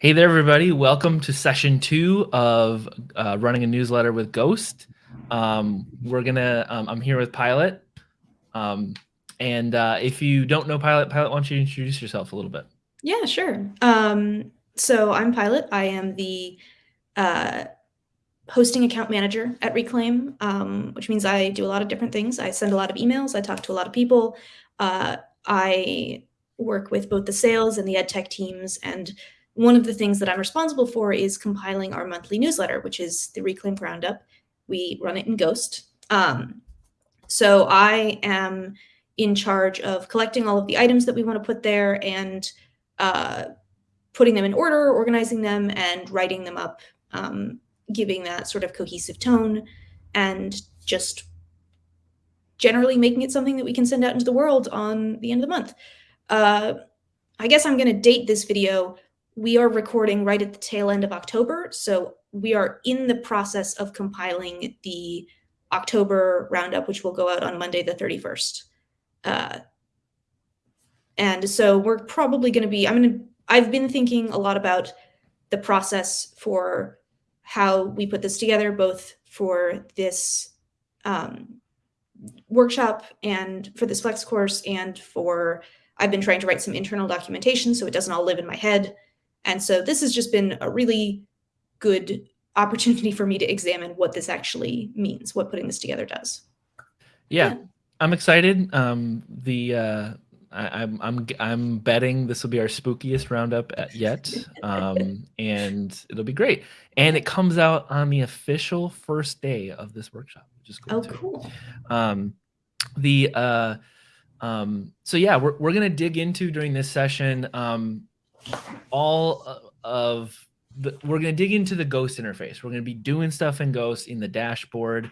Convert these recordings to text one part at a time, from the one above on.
Hey there, everybody. Welcome to session two of uh, running a newsletter with Ghost. Um, we're gonna, um, I'm here with Pilot. Um, and uh, if you don't know Pilot, Pilot, why don't you introduce yourself a little bit? Yeah, sure. Um, so I'm Pilot. I am the uh, hosting account manager at Reclaim, um, which means I do a lot of different things. I send a lot of emails. I talk to a lot of people. Uh, I work with both the sales and the ed tech teams. And one of the things that I'm responsible for is compiling our monthly newsletter, which is the Reclaim Roundup. We run it in Ghost. Um, so I am in charge of collecting all of the items that we want to put there and uh, putting them in order, organizing them, and writing them up, um, giving that sort of cohesive tone, and just generally making it something that we can send out into the world on the end of the month. Uh, I guess I'm going to date this video. We are recording right at the tail end of October, so we are in the process of compiling the October roundup, which will go out on Monday the 31st. Uh, and so we're probably going to be, I'm going to, I've been thinking a lot about the process for how we put this together, both for this um, workshop and for this flex course and for, I've been trying to write some internal documentation so it doesn't all live in my head. And so this has just been a really good opportunity for me to examine what this actually means, what putting this together does. Yeah, yeah. I'm excited. Um, the uh, I, am I'm I'm betting this will be our spookiest roundup yet, um, and it'll be great. And it comes out on the official first day of this workshop, which is cool. Oh, too. cool. Um, the uh, um, so yeah, we're we're gonna dig into during this session um, all of the, we're going to dig into the Ghost interface. We're going to be doing stuff in Ghost in the dashboard.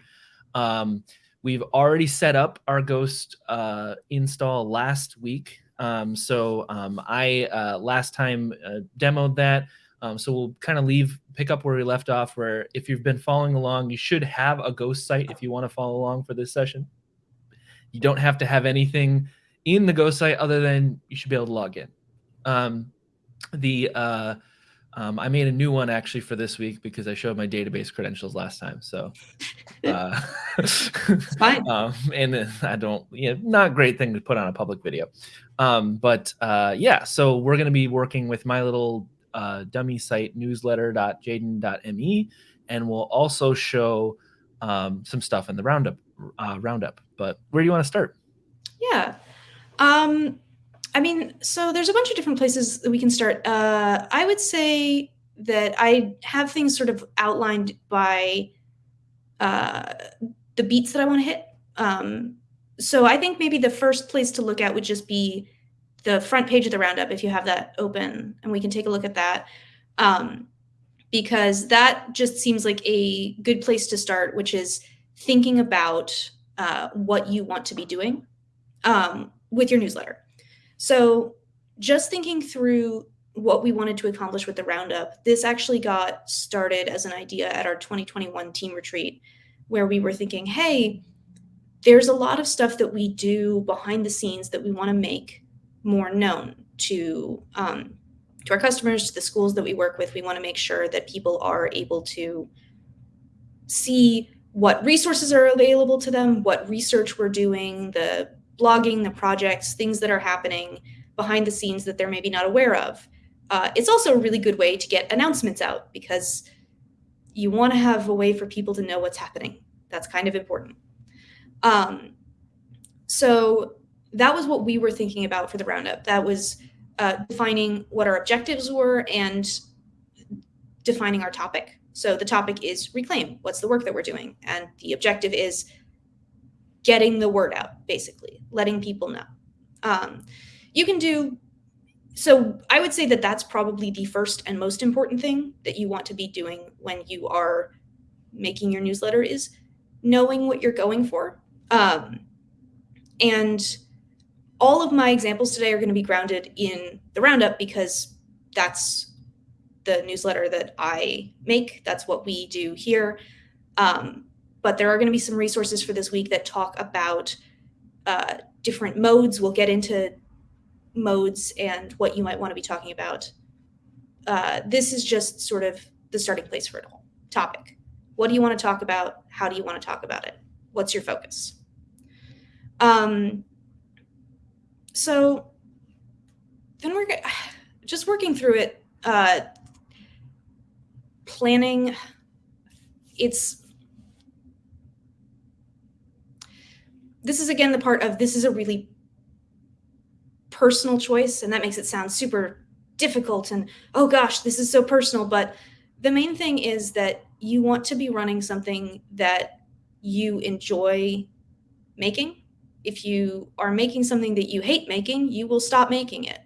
Um, we've already set up our Ghost uh, install last week. Um, so um, I uh, last time uh, demoed that. Um, so we'll kind of leave, pick up where we left off, where if you've been following along, you should have a Ghost site if you want to follow along for this session. You don't have to have anything in the Ghost site other than you should be able to log in. Um, the uh, um, I made a new one actually for this week because I showed my database credentials last time. So, uh, fine. um, and I don't, you know, not a great thing to put on a public video. Um, but uh, yeah, so we're going to be working with my little uh, dummy site newsletter.jaden.me, and we'll also show um, some stuff in the roundup. Uh, roundup. But where do you want to start? Yeah. Um, I mean, so there's a bunch of different places that we can start. Uh, I would say that I have things sort of outlined by uh, the beats that I want to hit. Um, so I think maybe the first place to look at would just be the front page of the roundup if you have that open, and we can take a look at that. Um, because that just seems like a good place to start, which is thinking about uh, what you want to be doing um, with your newsletter. So just thinking through what we wanted to accomplish with the roundup, this actually got started as an idea at our 2021 team retreat, where we were thinking, hey, there's a lot of stuff that we do behind the scenes that we want to make more known to um, to our customers, to the schools that we work with. We want to make sure that people are able to see what resources are available to them, what research we're doing, the blogging, the projects, things that are happening behind the scenes that they're maybe not aware of. Uh, it's also a really good way to get announcements out because you want to have a way for people to know what's happening. That's kind of important. Um, so that was what we were thinking about for the roundup. That was uh, defining what our objectives were and defining our topic. So the topic is reclaim. What's the work that we're doing? And the objective is getting the word out, basically, letting people know. Um, you can do so I would say that that's probably the first and most important thing that you want to be doing when you are making your newsletter is knowing what you're going for. Um, and all of my examples today are going to be grounded in the roundup because that's the newsletter that I make. That's what we do here. Um, but there are going to be some resources for this week that talk about uh, different modes. We'll get into modes and what you might want to be talking about uh, this is just sort of the starting place for it all. Topic. What do you want to talk about? How do you want to talk about it? What's your focus? Um, so then we're just working through it, uh, planning. It's this is again the part of this is a really personal choice, and that makes it sound super difficult and oh gosh, this is so personal. But the main thing is that you want to be running something that you enjoy making. If you are making something that you hate making, you will stop making it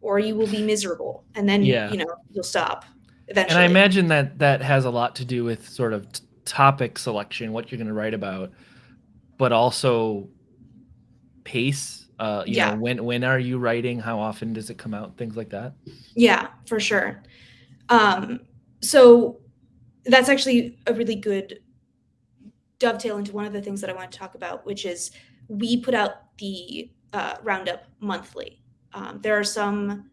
or you will be miserable and then yeah. you know you'll stop eventually. And I imagine that that has a lot to do with sort of t- topic selection, what you're going to write about, but also pace. Uh, you yeah. know, when when are you writing? How often does it come out? Things like that. Yeah, for sure. Um, so that's actually a really good dovetail into one of the things that I want to talk about, which is we put out the uh, roundup monthly. Um, there are some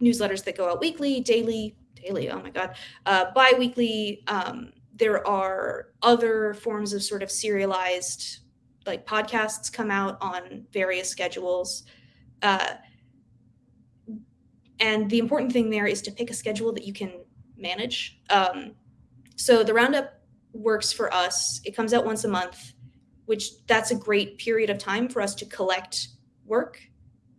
newsletters that go out weekly, daily, daily. Oh my god, uh, bi-weekly. Um, there are other forms of sort of serialized, like podcasts come out on various schedules. Uh, and the important thing there is to pick a schedule that you can manage. Um, so the roundup works for us. It comes out once a month, which that's a great period of time for us to collect work.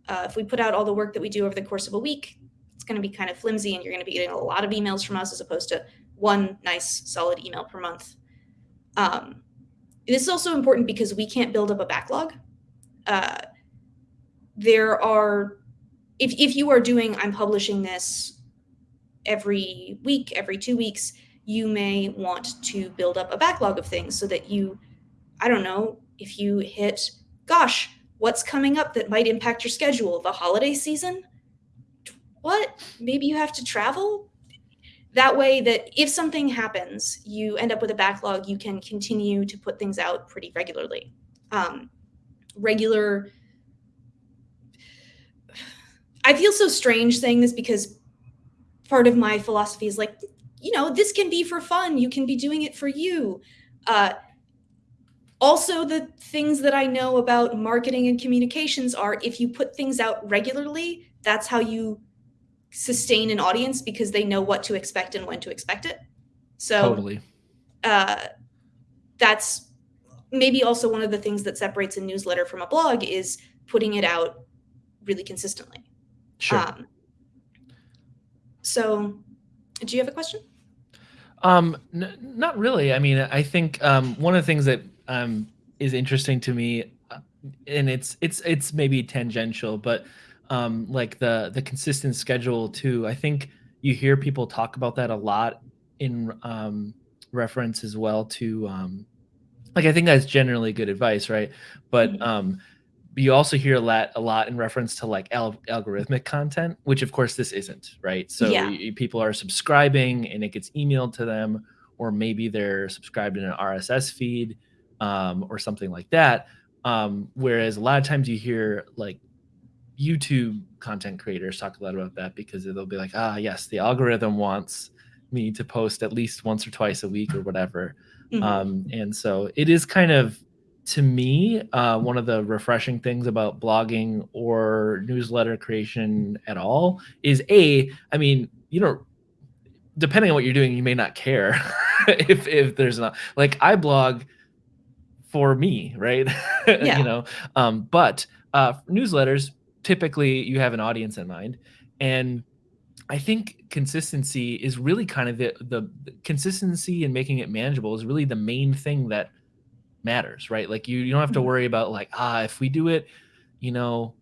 Uh, if we put out all the work that we do over the course of a week, it's going to be kind of flimsy and you're going to be getting a lot of emails from us as opposed to one nice solid email per month. Um, this is also important because we can't build up a backlog. Uh, there are, if, if you are doing, I'm publishing this every week, every two weeks, you may want to build up a backlog of things so that you, I don't know, if you hit, gosh, what's coming up that might impact your schedule? The holiday season? What? Maybe you have to travel? That way, that if something happens, you end up with a backlog, you can continue to put things out pretty regularly. Um, regular. I feel so strange saying this because part of my philosophy is like, you know, this can be for fun. You can be doing it for you. Uh, also, the things that I know about marketing and communications are if you put things out regularly, that's how you sustain an audience because they know what to expect and when to expect it. So, totally. Uh, that's maybe also one of the things that separates a newsletter from a blog is putting it out really consistently. Sure. Um, so, do you have a question? Um, not really. I mean, I think um, one of the things that um, is interesting to me, uh, and it's it's it's maybe tangential, but um, like the the consistent schedule too. I think you hear people talk about that a lot in um, reference as well to um, like I think that's generally good advice, right? But mm-hmm. um, you also hear a lot a lot in reference to like al- algorithmic content, which of course this isn't, right? So yeah. people are subscribing and it gets emailed to them, or maybe they're subscribed in an RSS feed um, or something like that. Um, whereas a lot of times you hear like YouTube content creators talk a lot about that because they'll be like, ah, yes, the algorithm wants me to post at least once or twice a week or whatever. Mm-hmm. Um, and so it is kind of, to me, uh, one of the refreshing things about blogging or newsletter creation at all is a, I mean, you know, depending on what you're doing, you may not care if if there's not like I blog for me, right? Yeah. you know, um, but uh, newsletters typically you have an audience in mind, and I think consistency is really kind of the, the consistency and making it manageable is really the main thing that matters, right? Like you you don't have to mm-hmm. worry about like ah if we do it, you know,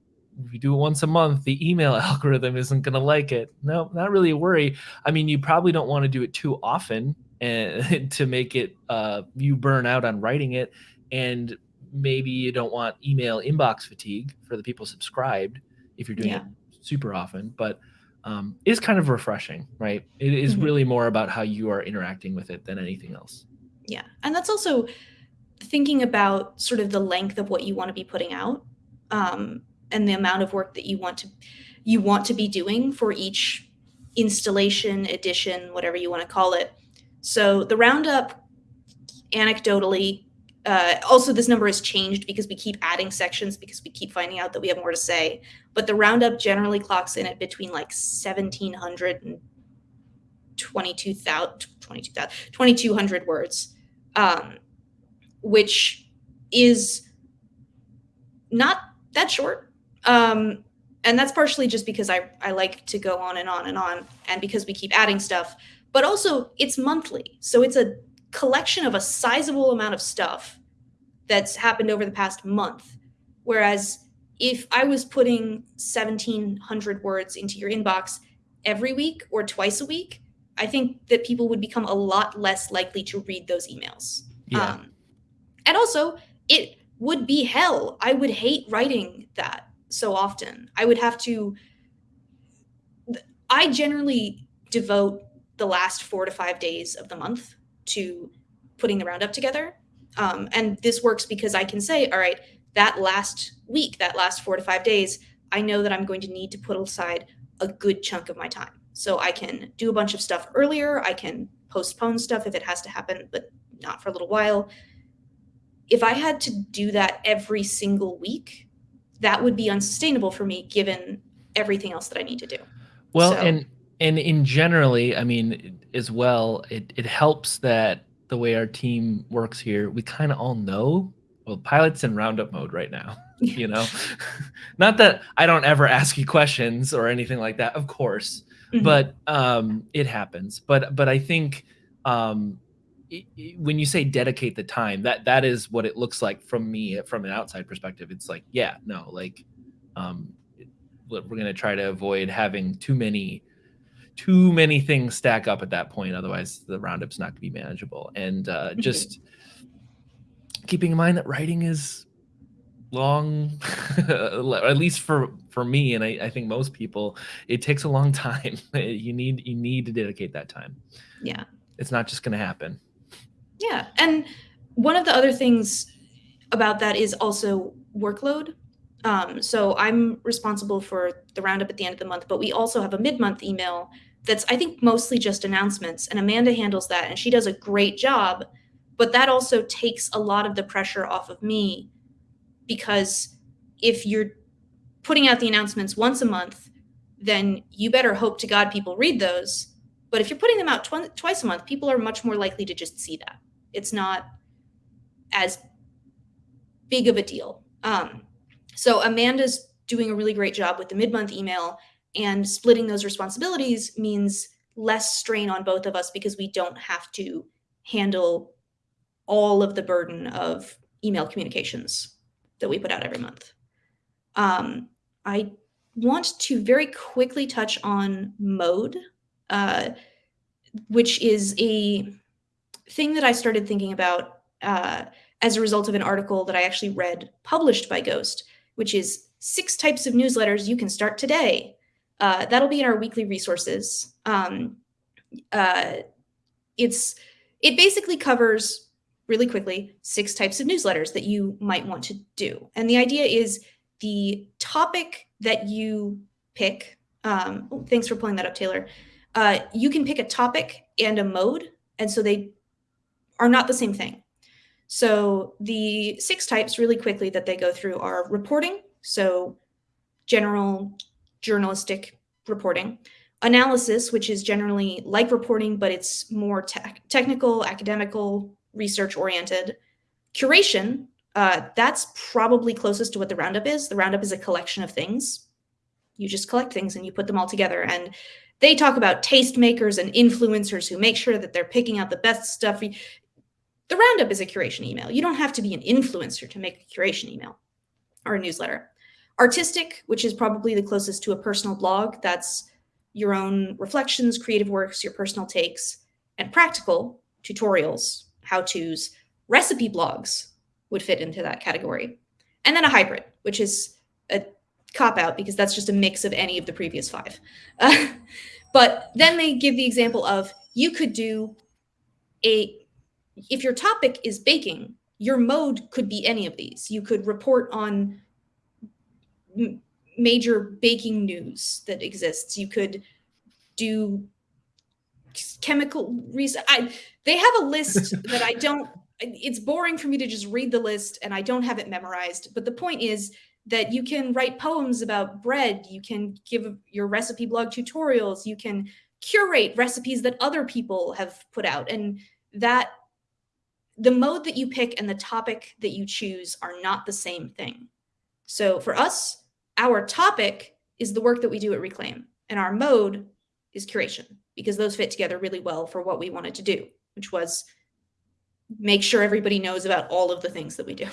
if you do it once a month, the email algorithm isn't going to like it. No, not really a worry. I mean, you probably don't want to do it too often and to make it uh, you burn out on writing it and maybe you don't want email inbox fatigue for the people subscribed if you're doing yeah. it super often but um, it's kind of refreshing right it is mm-hmm. really more about how you are interacting with it than anything else yeah and that's also thinking about sort of the length of what you want to be putting out um, and the amount of work that you want to you want to be doing for each installation, edition, whatever you want to call it. So the roundup, anecdotally, uh, also this number has changed because we keep adding sections because we keep finding out that we have more to say. But the roundup generally clocks in at between like 1,700 and 22,000, 2,200 words, um, which is not that short. Um, and that's partially just because I, I like to go on and on and on and because we keep adding stuff but also it's monthly so it's a collection of a sizable amount of stuff that's happened over the past month whereas if i was putting 1700 words into your inbox every week or twice a week i think that people would become a lot less likely to read those emails Yeah. um, and also it would be hell i would hate writing that so often. I would have to. I generally devote the last four to five days of the month to putting the roundup together. Um, and this works because I can say, all right, that last week, that last four to five days, I know that I'm going to need to put aside a good chunk of my time. So I can do a bunch of stuff earlier. I can postpone stuff if it has to happen, but not for a little while. If I had to do that every single week, that would be unsustainable for me given everything else that I need to do. Well, So- and and in generally, I mean, as well, it it helps that the way our team works here, we kind of all know. Well, pilot's in roundup mode right now. You know, not that I don't ever ask you questions or anything like that. Of course, Mhm. but um, it happens. But but I think um, i- i- when you say dedicate the time, that that is what it looks like from me from an outside perspective. It's like, yeah, no, like um, we're going to try to avoid having too many too many things stack up at that point. Otherwise, the roundup's not going to be manageable. And uh, Mhm. just keeping in mind that writing is long at least for for me and I, I think most people it takes a long time you need you need to dedicate that time yeah. it's not just going to happen Yeah. And one of the other things about that is also workload. Um, so I'm responsible for the roundup at the end of the month, but we also have a mid month email that's, I think, mostly just announcements. And Amanda handles that and she does a great job. But that also takes a lot of the pressure off of me because if you're putting out the announcements once a month, then you better hope to God people read those. But if you're putting them out tw- twice a month, people are much more likely to just see that it's not as big of a deal. Um, so Amanda's doing a really great job with the mid-month email and splitting those responsibilities means less strain on both of us because we don't have to handle all of the burden of email communications that we put out every month. Um, I want to very quickly touch on mode, uh, which is a thing that I started thinking about uh, as a result of an article that I actually read published by Ghost, which is six types of newsletters you can start today. Uh, that'll be in our weekly resources. Um, uh, it's it basically covers really quickly six types of newsletters that you might want to do, and the idea is the topic that you pick. Um, oh, thanks for pulling that up, Taylor. Uh, you can pick a topic and a mode, and so they are not the same thing. So the six types really quickly that they go through are reporting, so general journalistic reporting, analysis, which is generally like reporting, but it's more tech technical, academical, research oriented, curation. Uh, that's probably closest to what the roundup is. The roundup is a collection of things. You just collect things and you put them all together. And they talk about tastemakers and influencers who make sure that they're picking out the best stuff. The roundup is a curation email. You don't have to be an influencer to make a curation email or a newsletter. Artistic, which is probably the closest to a personal blog, that's your own reflections, creative works, your personal takes, and practical tutorials, how to's, recipe blogs would fit into that category. And then a hybrid, which is a cop out because that's just a mix of any of the previous five. Uh, but then they give the example of you could do a if your topic is baking, your mode could be any of these. You could report on major baking news that exists. You could do chemical reason. I they have a list that I don't. It's boring for me to just read the list, and I don't have it memorized. But the point is that you can write poems about bread. You can give your recipe blog tutorials. You can curate recipes that other people have put out, and that the mode that you pick and the topic that you choose are not the same thing. So for us, our topic is the work that we do at Reclaim, and our mode is curation because those fit together really well for what we wanted to do, which was make sure everybody knows about all of the things that we do.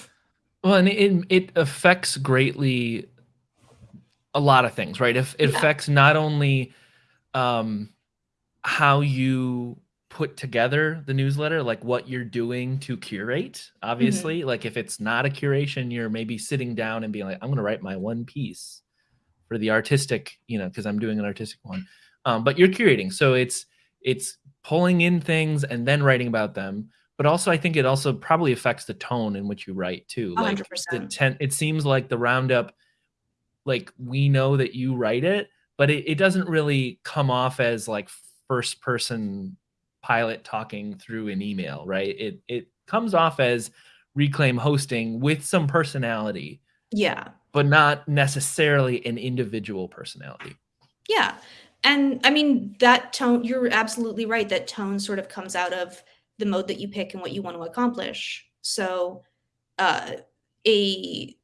Well, and it it affects greatly a lot of things, right? If it yeah. affects not only um, how you put together the newsletter, like what you're doing to curate, obviously. Mm-hmm. Like if it's not a curation, you're maybe sitting down and being like, I'm going to write my one piece for the artistic, you know, because I'm doing an artistic one. Um, but you're curating. So it's it's pulling in things and then writing about them. But also I think it also probably affects the tone in which you write too. 100%. Like the ten, it seems like the roundup, like we know that you write it, but it, it doesn't really come off as like first person pilot talking through an email, right? It it comes off as reclaim hosting with some personality. Yeah. But not necessarily an individual personality. Yeah. And I mean that tone you're absolutely right that tone sort of comes out of the mode that you pick and what you want to accomplish. So uh a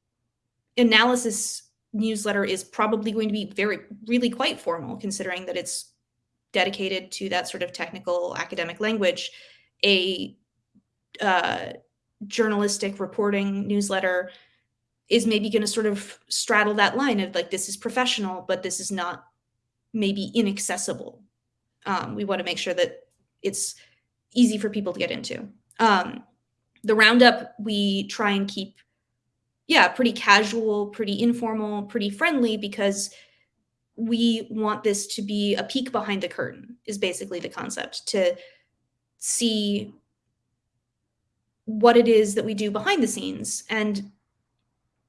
analysis newsletter is probably going to be very really quite formal considering that it's dedicated to that sort of technical academic language, a uh, journalistic reporting newsletter is maybe going to sort of straddle that line of like this is professional, but this is not maybe inaccessible. Um, we want to make sure that it's easy for people to get into. Um, the roundup we try and keep, yeah, pretty casual, pretty informal, pretty friendly because we want this to be a peek behind the curtain is basically the concept to see what it is that we do behind the scenes. And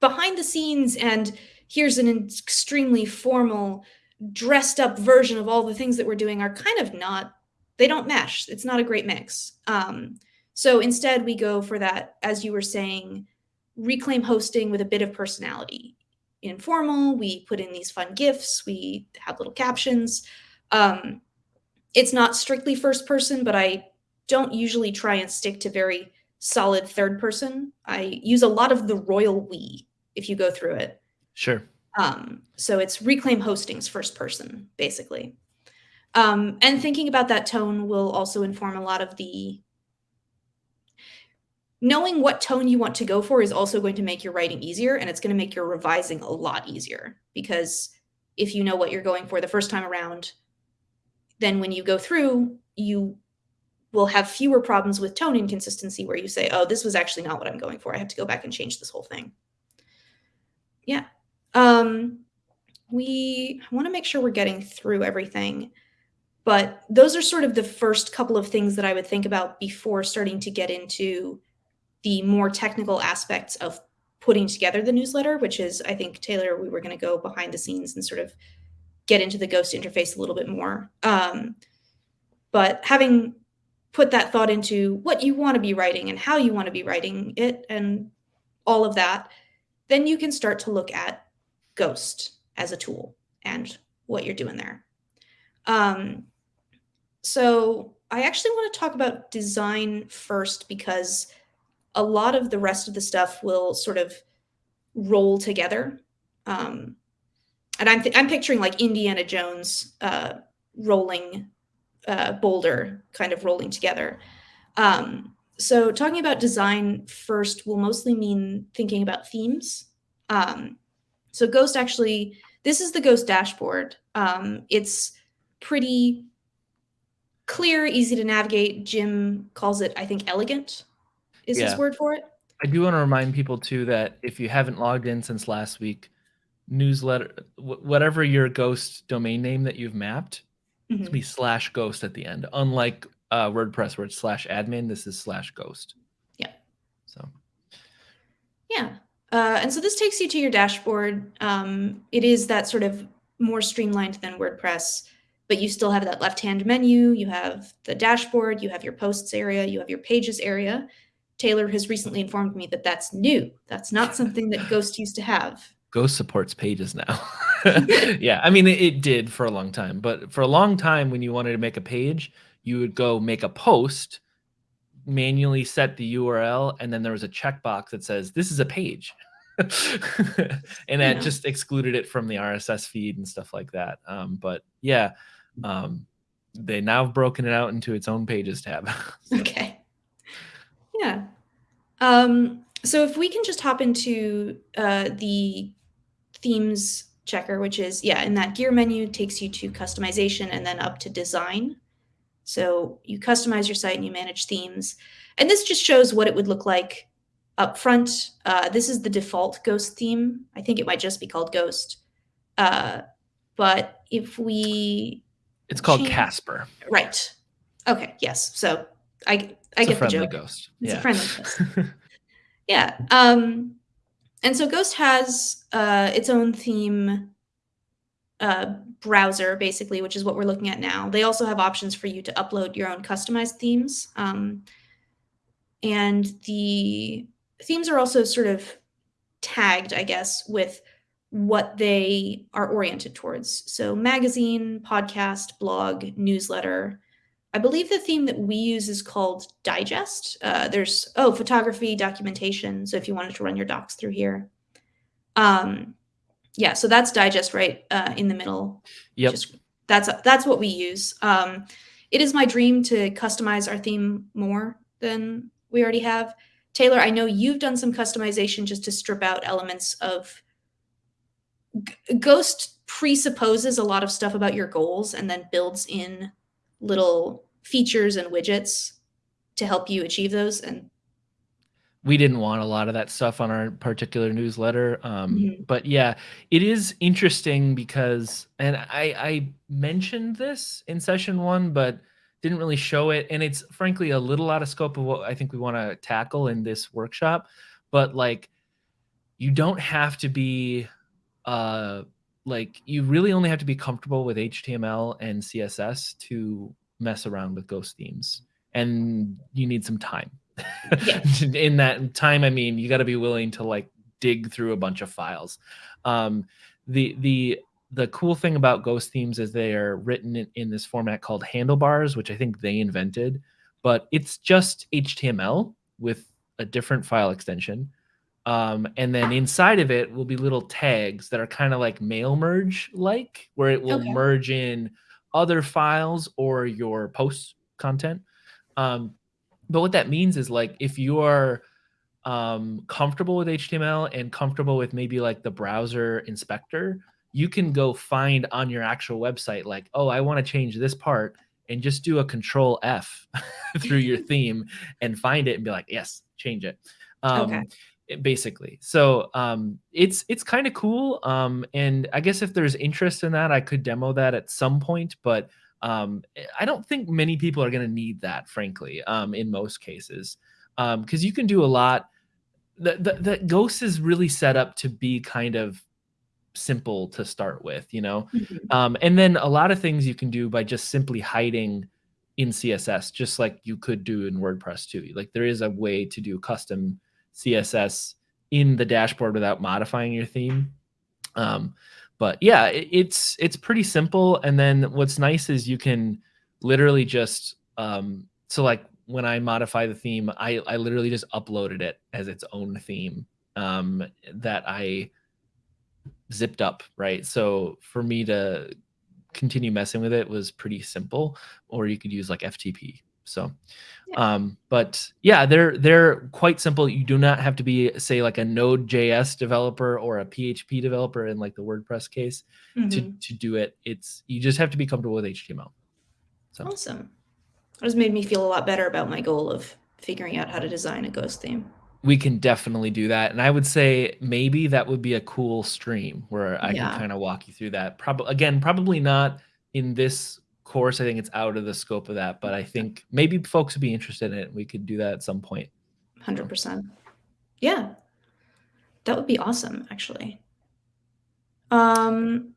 behind the scenes and here's an extremely formal dressed up version of all the things that we're doing are kind of not they don't mesh. It's not a great mix. Um, so instead we go for that as you were saying reclaim hosting with a bit of personality informal. We put in these fun GIFs. We have little captions. Um, it's not strictly first person, but I don't usually try and stick to very solid third person. I use a lot of the royal we if you go through it. Sure. Um, so it's reclaim hostings first person, basically. Um, and thinking about that tone will also inform a lot of the knowing what tone you want to go for is also going to make your writing easier and it's going to make your revising a lot easier. Because if you know what you're going for the first time around then when you go through you will have fewer problems with tone inconsistency where you say oh this was actually not what i'm going for. I have to go back and change this whole thing. Yeah. Um we want to make sure we're getting through everything but those are sort of the first couple of things that i would think about before starting to get into the more technical aspects of putting together the newsletter, which is, I think, Taylor, we were going to go behind the scenes and sort of get into the Ghost interface a little bit more. Um, but having put that thought into what you want to be writing and how you want to be writing it and all of that, then you can start to look at Ghost as a tool and what you're doing there. Um, so I actually want to talk about design first because a lot of the rest of the stuff will sort of roll together. Um, and I'm, I'm picturing like Indiana Jones uh, rolling uh, boulder kind of rolling together. Um, so talking about design first will mostly mean thinking about themes. Um, so Ghost actually, this is the Ghost dashboard. Um, it's pretty clear, easy to navigate. Jim calls it, I think, elegant is yeah. his word for it. I do want to remind people too that if you haven't logged in since last week, newsletter, whatever your ghost domain name that you've mapped, mm-hmm. it's be slash ghost at the end. Unlike uh, WordPress where it's slash admin, this is slash ghost. Yeah. So. Yeah. Uh, and so this takes you to your dashboard. Um, it is that sort of more streamlined than WordPress, but you still have that left-hand menu. You have the dashboard, you have your posts area, you have your pages area. Taylor has recently informed me that that's new. That's not something that Ghost used to have. Ghost supports pages now. yeah, I mean, it, it, did for a long time, but for a long time, when you wanted to make a page, you would go make a post, manually set the URL, and then there was a checkbox that says, This is a page. and that yeah. just excluded it from the RSS feed and stuff like that. Um, but yeah, um, they now have broken it out into its own pages tab. so. Okay. Yeah. Um, so if we can just hop into uh, the themes checker, which is, yeah, in that gear menu takes you to customization and then up to design. So you customize your site and you manage themes. And this just shows what it would look like up front. Uh, this is the default Ghost theme. I think it might just be called Ghost. Uh, but if we... It's called change... Casper. Right. Okay, yes. So I, I it's get the joke. Ghost. It's yeah. a friendly ghost. yeah. Um, and so Ghost has uh, its own theme uh, browser, basically, which is what we're looking at now. They also have options for you to upload your own customized themes. Um, and the themes are also sort of tagged, I guess, with what they are oriented towards. So magazine, podcast, blog, newsletter. I believe the theme that we use is called Digest. Uh, there's, oh, photography, documentation. So if you wanted to run your docs through here. Um, yeah, so that's Digest right uh, in the middle. Yep. Just, that's, that's what we use. Um, it is my dream to customize our theme more than we already have. Taylor, I know you've done some customization just to strip out elements of Ghost presupposes a lot of stuff about your goals and then builds in little features and widgets to help you achieve those and we didn't want a lot of that stuff on our particular newsletter um, mm-hmm. but yeah it is interesting because and i i mentioned this in session one but didn't really show it and it's frankly a little out of scope of what i think we want to tackle in this workshop but like you don't have to be uh like you really only have to be comfortable with html and css to mess around with ghost themes and you need some time yeah. in that time i mean you got to be willing to like dig through a bunch of files um the the the cool thing about ghost themes is they are written in, in, this format called handlebars, which I think they invented, but it's just HTML with a different file extension. Um, and then inside of it will be little tags that are kind of like mail merge like, where it will okay. merge in other files or your post content. Um, but what that means is like if you are um, comfortable with HTML and comfortable with maybe like the browser inspector, you can go find on your actual website like oh i want to change this part and just do a control f through your theme and find it and be like yes change it um, okay basically so um it's it's kind of cool um and i guess if there's interest in that i could demo that at some point but um i don't think many people are going to need that frankly um in most cases um because you can do a lot the, the the ghost is really set up to be kind of simple to start with, you know? Mm-hmm. Um, and then a lot of things you can do by just simply hiding in CSS, just like you could do in WordPress too. Like there is a way to do custom CSS in the dashboard without modifying your theme. Um, but yeah, it, it's it's pretty simple. And then what's nice is you can literally just um, so like when I modify the theme, I I literally just uploaded it as its own theme um, that I zipped up, right? So for me to continue messing with it was pretty simple, or you could use like FTP. So, yeah. um, but yeah, they're they're quite simple. You do not have to be say like a Node.js developer or a PHP developer in like the WordPress case mm-hmm. to to do it. It's you just have to be comfortable with HTML. So awesome. It has made me feel a lot better about my goal of figuring out how to design a ghost theme we can definitely do that. And I would say maybe that would be a cool stream where I yeah. can kind of walk you through that. Probably again, probably not in this course. I think it's out of the scope of that, but I think maybe folks would be interested in it. We could do that at some point. 100%. Yeah. That would be awesome, actually. Um,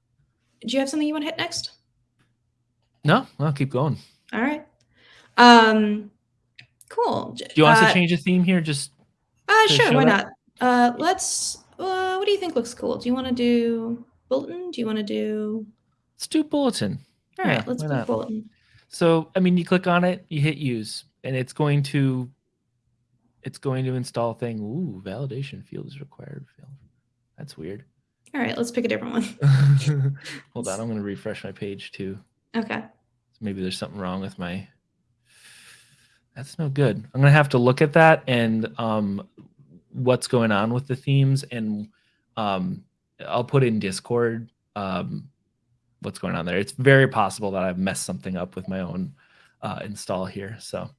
do you have something you want to hit next? No, I'll keep going. All right. Um, cool. Do you want us Uh, to change the theme here? Just Uh, sure, why that? not? Uh, let's. Uh, what do you think looks cool? Do you want to do bulletin? Do you want to do? let's do bulletin. All right, Yeah, let's not? bulletin. So, I mean, you click on it, you hit use, and it's going to it's going to install thing. Ooh, validation field is required. Field. That's weird. All right, let's pick a different one. Hold on, I'm going to refresh my page too. Okay. Maybe there's something wrong with my. That's no good. I'm going to have to look at that and um, what's going on with the themes, and um, I'll put in Discord um, what's going on there. It's very possible that I've messed something up with my own uh, install here. So,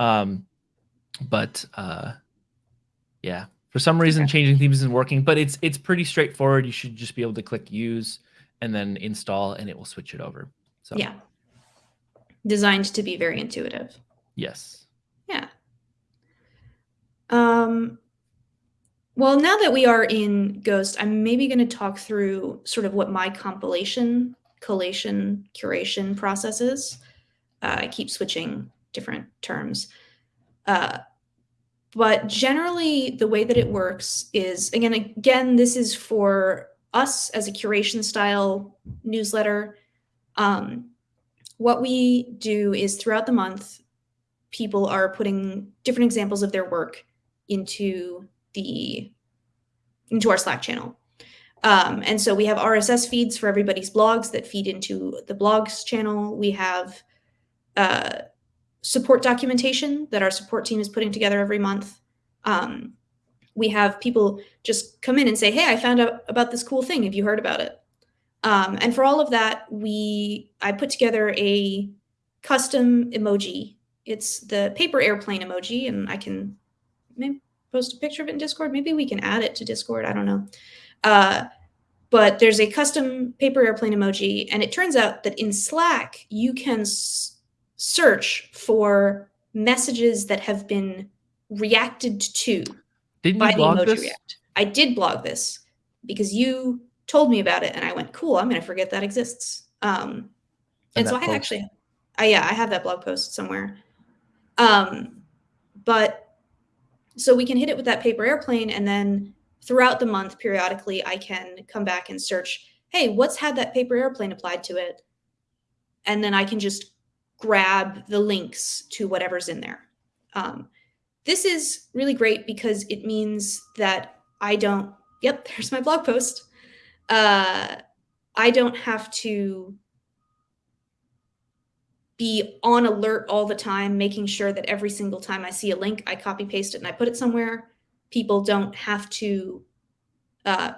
um, but uh, yeah, for some reason Okay. changing themes isn't working, but it's it's pretty straightforward. You should just be able to click use and then install, and it will switch it over. So Yeah. Designed to be very intuitive. yes, Yeah. Um, well, now that we are in Ghost, I'm maybe going to talk through sort of what my compilation, collation, curation process is. Uh, I keep switching different terms. Uh, but generally, the way that it works is again, again, this is for us as a curation style newsletter. Um, what we do is throughout the month, people are putting different examples of their work into the into our Slack channel. Um, and so we have RSS feeds for everybody's blogs that feed into the blogs channel. We have uh, support documentation that our support team is putting together every month. Um, we have people just come in and say, "Hey, I found out about this cool thing. Have you heard about it?" Um, and for all of that, we I put together a custom emoji. It's the paper airplane emoji, and I can maybe post a picture of it in Discord. Maybe we can add it to Discord. I don't know. Uh, but there's a custom paper airplane emoji, and it turns out that in Slack you can search for messages that have been reacted to didn't by you the blog emoji this? react. I did blog this because you told me about it, and I went, "Cool, I'm going to forget that exists." Um, and And so I post. actually, I yeah, I have that blog post somewhere. Um, but so we can hit it with that paper airplane, and then throughout the month, periodically, I can come back and search. Hey, what's had that paper airplane applied to it? And then I can just grab the links to whatever's in there. Um, this is really great because it means that I don't. Yep, there's my blog post. Uh, I don't have to be on alert all the time, making sure that every single time I see a link, I copy paste it and I put it somewhere. People don't have to uh,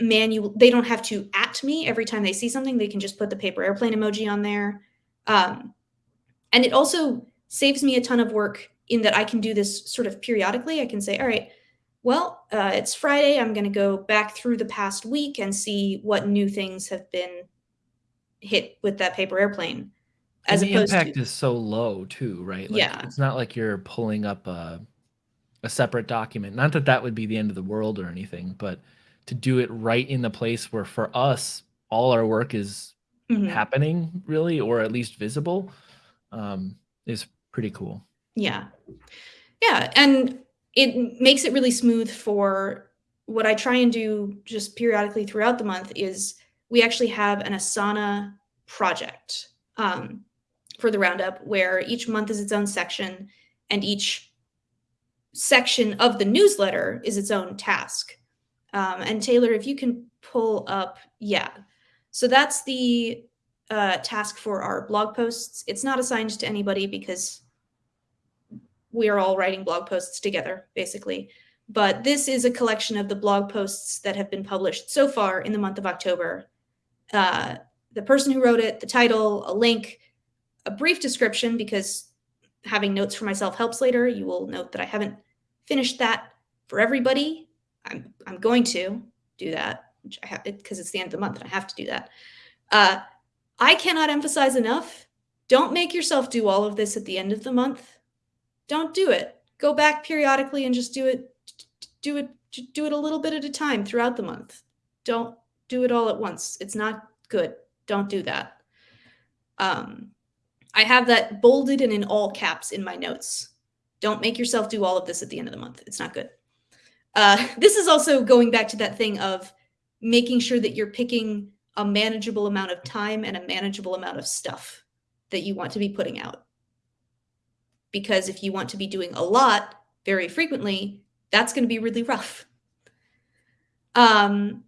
manual. They don't have to at me every time they see something. They can just put the paper airplane emoji on there, um, and it also saves me a ton of work in that I can do this sort of periodically. I can say, all right, well, uh, it's Friday. I'm going to go back through the past week and see what new things have been hit with that paper airplane. As and the opposed impact to, is so low too, right? Like, Yeah. it's not like you're pulling up a a separate document. Not that that would be the end of the world or anything, but to do it right in the place where for us all our work is Mhm. happening, really, or at least visible, um, is pretty cool. Yeah. Yeah. And it makes it really smooth for what I try and do just periodically throughout the month is we actually have an Asana project um, for the roundup where each month is its own section and each section of the newsletter is its own task. Um, and Taylor, if you can pull up, yeah. So that's the uh, task for our blog posts. It's not assigned to anybody because we are all writing blog posts together, basically. But this is a collection of the blog posts that have been published so far in the month of October. Uh, the person who wrote it, the title, a link, a brief description, because having notes for myself helps later. You will note that I haven't finished that for everybody. I'm I'm going to do that, because it's the end of the month and I have to do that. Uh, I cannot emphasize enough. Don't make yourself do all of this at the end of the month don't do it. Go back periodically and just do it do it do it a little bit at a time throughout the month. Don't do it all at once. It's not good. Don't do that. Um, I have that bolded and in all caps in my notes. Don't make yourself do all of this at the end of the month. It's not good. Uh, this is also going back to that thing of making sure that you're picking a manageable amount of time and a manageable amount of stuff that you want to be putting out. Because if you want to be doing a lot very frequently, that's going to be really rough. Um,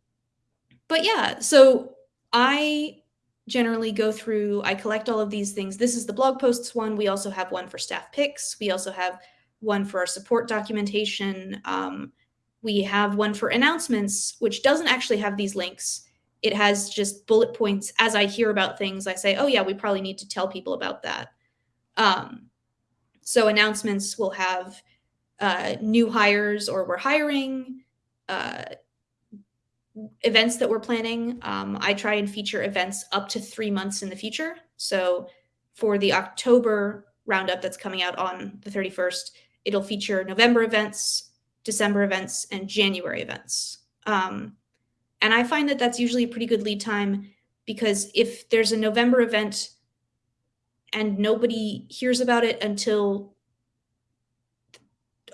but yeah, so I generally go through, I collect all of these things. This is the blog posts one. We also have one for staff picks. We also have one for our support documentation. Um, we have one for announcements, which doesn't actually have these links. It has just bullet points. As I hear about things, I say, oh, yeah, we probably need to tell people about that. Um, so announcements will have uh, new hires or we're hiring, uh, events that we're planning. Um, I try and feature events up to three months in the future. So for the October roundup that's coming out on the 31st, it'll feature November events, December events, and January events. Um, and I find that that's usually a pretty good lead time because if there's a November event and nobody hears about it until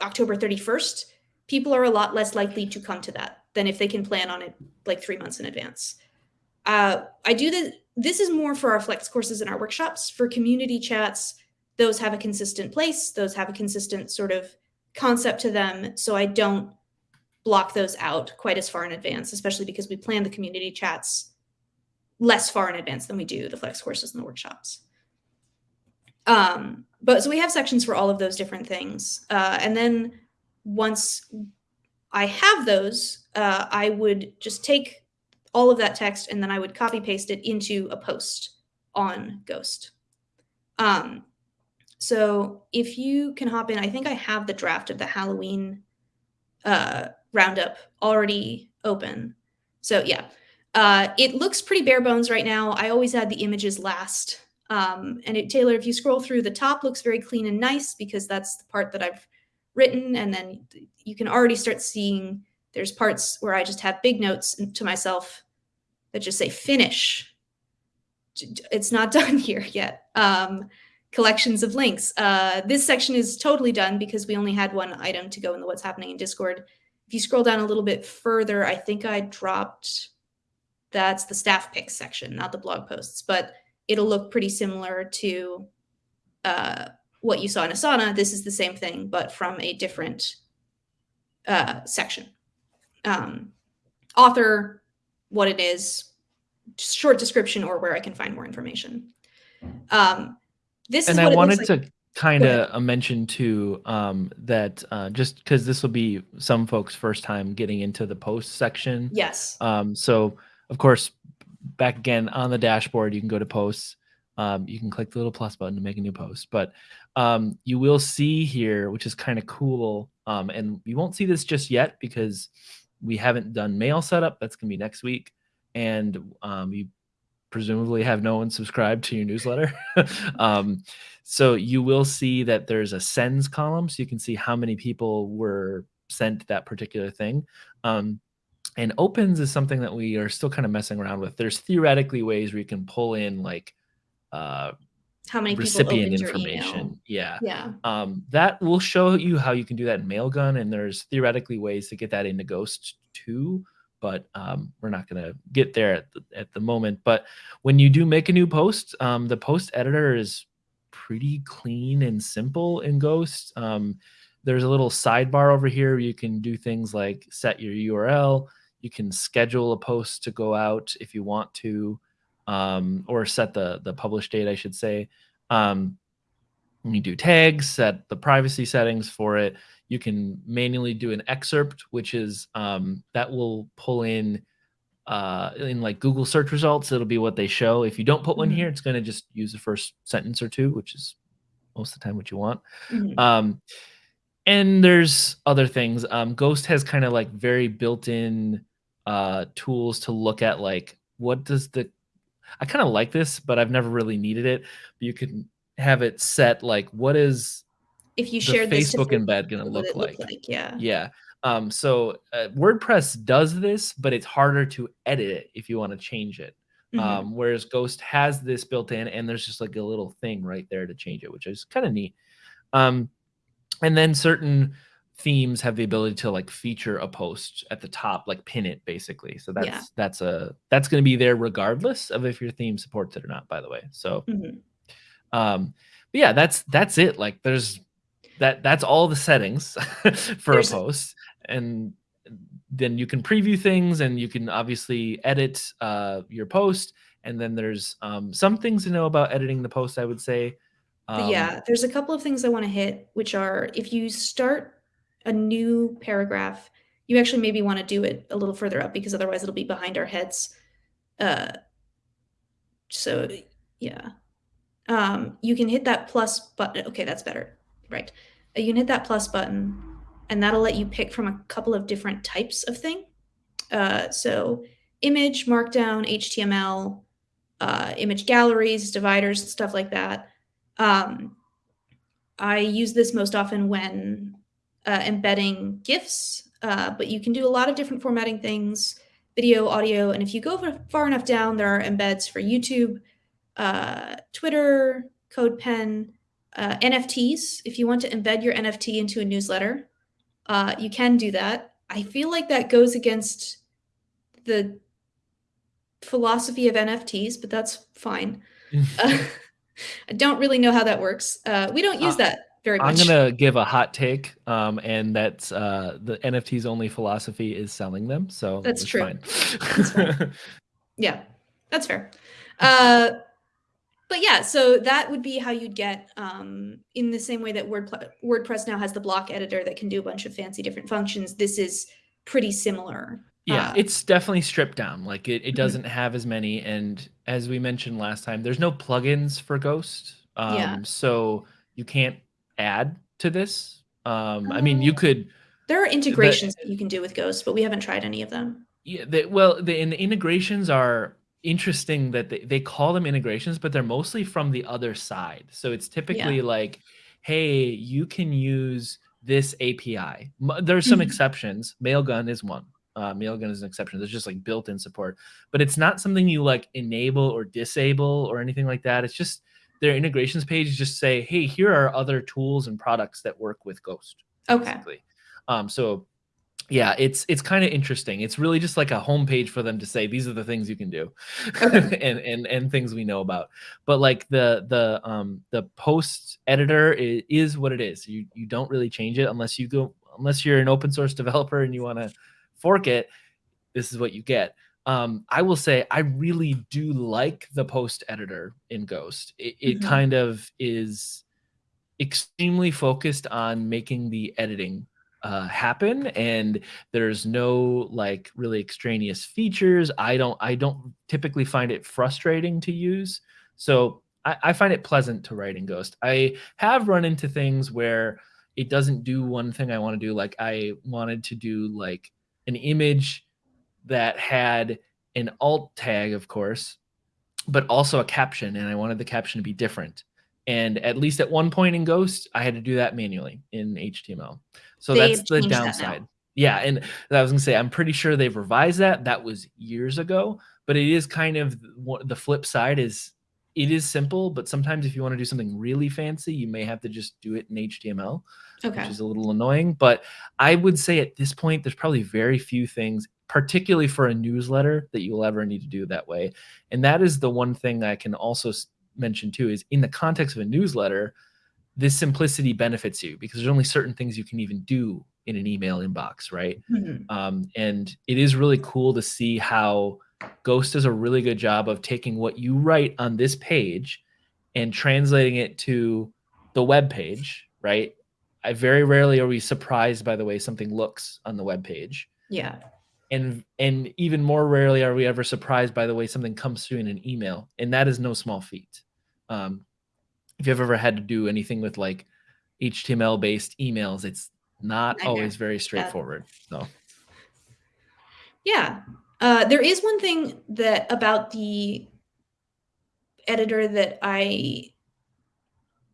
October 31st, people are a lot less likely to come to that than if they can plan on it like three months in advance. Uh, I do this. This is more for our flex courses and our workshops. For community chats, those have a consistent place. Those have a consistent sort of concept to them. So I don't block those out quite as far in advance, especially because we plan the community chats less far in advance than we do the flex courses and the workshops. Um, but so we have sections for all of those different things. Uh, and then once I have those, uh, I would just take all of that text and then I would copy paste it into a post on Ghost. Um, so if you can hop in, I think I have the draft of the Halloween uh, roundup already open. So yeah, uh, it looks pretty bare bones right now. I always add the images last. Um, and it, Taylor, if you scroll through, the top looks very clean and nice because that's the part that I've written. And then you can already start seeing there's parts where I just have big notes to myself that just say finish. It's not done here yet. Um, collections of links. Uh, this section is totally done because we only had one item to go in the what's happening in Discord. If you scroll down a little bit further, I think I dropped, that's the staff picks section, not the blog posts, but it'll look pretty similar to uh, what you saw in Asana. This is the same thing, but from a different uh, section. Um, author, what it is, short description, or where I can find more information. Um, this and I wanted like. to kind of mention too um, that uh, just because this will be some folks' first time getting into the post section. Yes. Um, so of course, back again on the dashboard, you can go to posts. Um, you can click the little plus button to make a new post, but um, you will see here, which is kind of cool. Um, and you won't see this just yet because we haven't done mail setup. That's gonna be next week, and um, you presumably have no one subscribed to your newsletter. um, so you will see that there's a sends column, so you can see how many people were sent that particular thing. Um, and opens is something that we are still kind of messing around with. There's theoretically ways where you can pull in like uh, how many recipient information. Yeah. Yeah. Um, that will show you how you can do that in Mailgun, and there's theoretically ways to get that into Ghost too but um, we're not going to get there at the, at the moment. But when you do make a new post, um, the post editor is pretty clean and simple in Ghost. Um, there's a little sidebar over here. You can do things like set your URL. You can schedule a post to go out if you want to, um, or set the the publish date, I should say. Um, you do tags, set the privacy settings for it you can manually do an excerpt, which is um, that will pull in uh, in like Google search results. It'll be what they show. If you don't put one mm-hmm. here, it's going to just use the first sentence or two, which is most of the time what you want. Mm-hmm. Um, and there's other things. Um, Ghost has kind of like very built-in uh, tools to look at like what does the I kind of like this, but I've never really needed it. But you can have it set like what is if you share Facebook embed going to look, like? like? Yeah. Yeah. Um, so uh, WordPress does this, but it's harder to edit it if you want to change it. Mhm. Um, whereas Ghost has this built in, and there's just like a little thing right there to change it, which is kind of neat. Um, and then certain themes have the ability to like feature a post at the top, like pin it basically. So that's Yeah. that's a that's going to be there regardless of if your theme supports it or not. By the way, so Mhm. um, but yeah, that's that's it. Like there's that that's all the settings for There's- a post, and then you can preview things, and you can obviously edit uh, your post. And then there's um, some things to know about editing the post. I would say. Um, yeah, there's a couple of things I want to hit, which are if you start a new paragraph, you actually maybe want to do it a little further up because otherwise it'll be behind our heads. Uh, so yeah, um, you can hit that plus button. Okay, that's better. Right. Uh, You can hit that plus button, and that'll let you pick from a couple of different types of thing. Uh, so image, markdown, HTML, uh, image galleries, dividers, stuff like that. Um, I use this most often when uh, embedding GIFs, uh, but you can do a lot of different formatting things, video, audio, and if you go far enough down, there are embeds for YouTube, uh, Twitter, CodePen, uh, NFTs. If you want to embed your NFT into a newsletter, uh, you can do that. I feel like that goes against the philosophy of NFTs, but that's fine. Uh, I don't really know how that works. Uh, we don't use Uh, that very I'm much. gonna give a hot take, um, and that's uh, the NFT's only philosophy is selling them. So That's true. Fine. That's. Yeah, that's fair. Uh, but yeah, so that would be how you'd get um, in the same way that WordPress, WordPress now has the block editor that can do a bunch of fancy different functions. This is pretty similar. yeah, Uh, it's definitely stripped down. Like it, it Mhm. doesn't have as many, and as we mentioned last time, there's no plugins for Ghost. Um, Yeah. So you can't add to this. Um, I mean, you Uh, could. there are integrations that you can do with Ghost, but we haven't tried any of them. Yeah, they, well, the, and the integrations are interesting that they, they call them integrations, but they're mostly from the other side. So it's typically like, hey, you can use this API. There's some Mhm. exceptions. Mailgun is one. Uh, Mailgun is an exception. There's just like built-in support, but it's not something you like enable or disable or anything like that. It's just their integrations page just say, hey, here are other tools and products that work with Ghost Okay. basically. Um, so yeah, it's it's kind of interesting. It's really just like a homepage for them to say these are the things you can do, Okay. and and and things we know about. But like the the um the post editor is, is what it is. You you don't really change it unless you go unless you're an open source developer and you want to fork it. This is what you get. Um, I will say I really do like the post editor in Ghost. It, it Mhm. kind of is extremely focused on making the editing uh, happen and there's no like really extraneous features i don't i don't typically find it frustrating to use so I, I find it pleasant to write in ghost i have run into things where it doesn't do one thing i want to do like i wanted to do like an image that had an alt tag of course but also a caption and i wanted the caption to be different and at least at one point in ghost i had to do that manually in html so They've that's the changed that downside yeah and i was gonna say i'm pretty sure they've revised that that was years ago but it is kind of the flip side is it is simple but sometimes if you want to do something really fancy you may have to just do it in html Okay. which is a little annoying. But I would say at this point, there's probably very few things, particularly for a newsletter, that you'll ever need to do that way. And that is the one thing I can also mention too is in the context of a newsletter, this simplicity benefits you because there's only certain things you can even do in an email inbox, right? Mhm. um, and it is really cool to see how ghost does a really good job of taking what you write on this page and translating it to the web page right i very rarely are we surprised by the way something looks on the web page Yeah. And and even more rarely are we ever surprised by the way something comes through in an email and that is no small feat um, if you've ever had to do anything with like html based emails it's not always very straightforward so Yeah. Uh, there is one thing that about the editor that I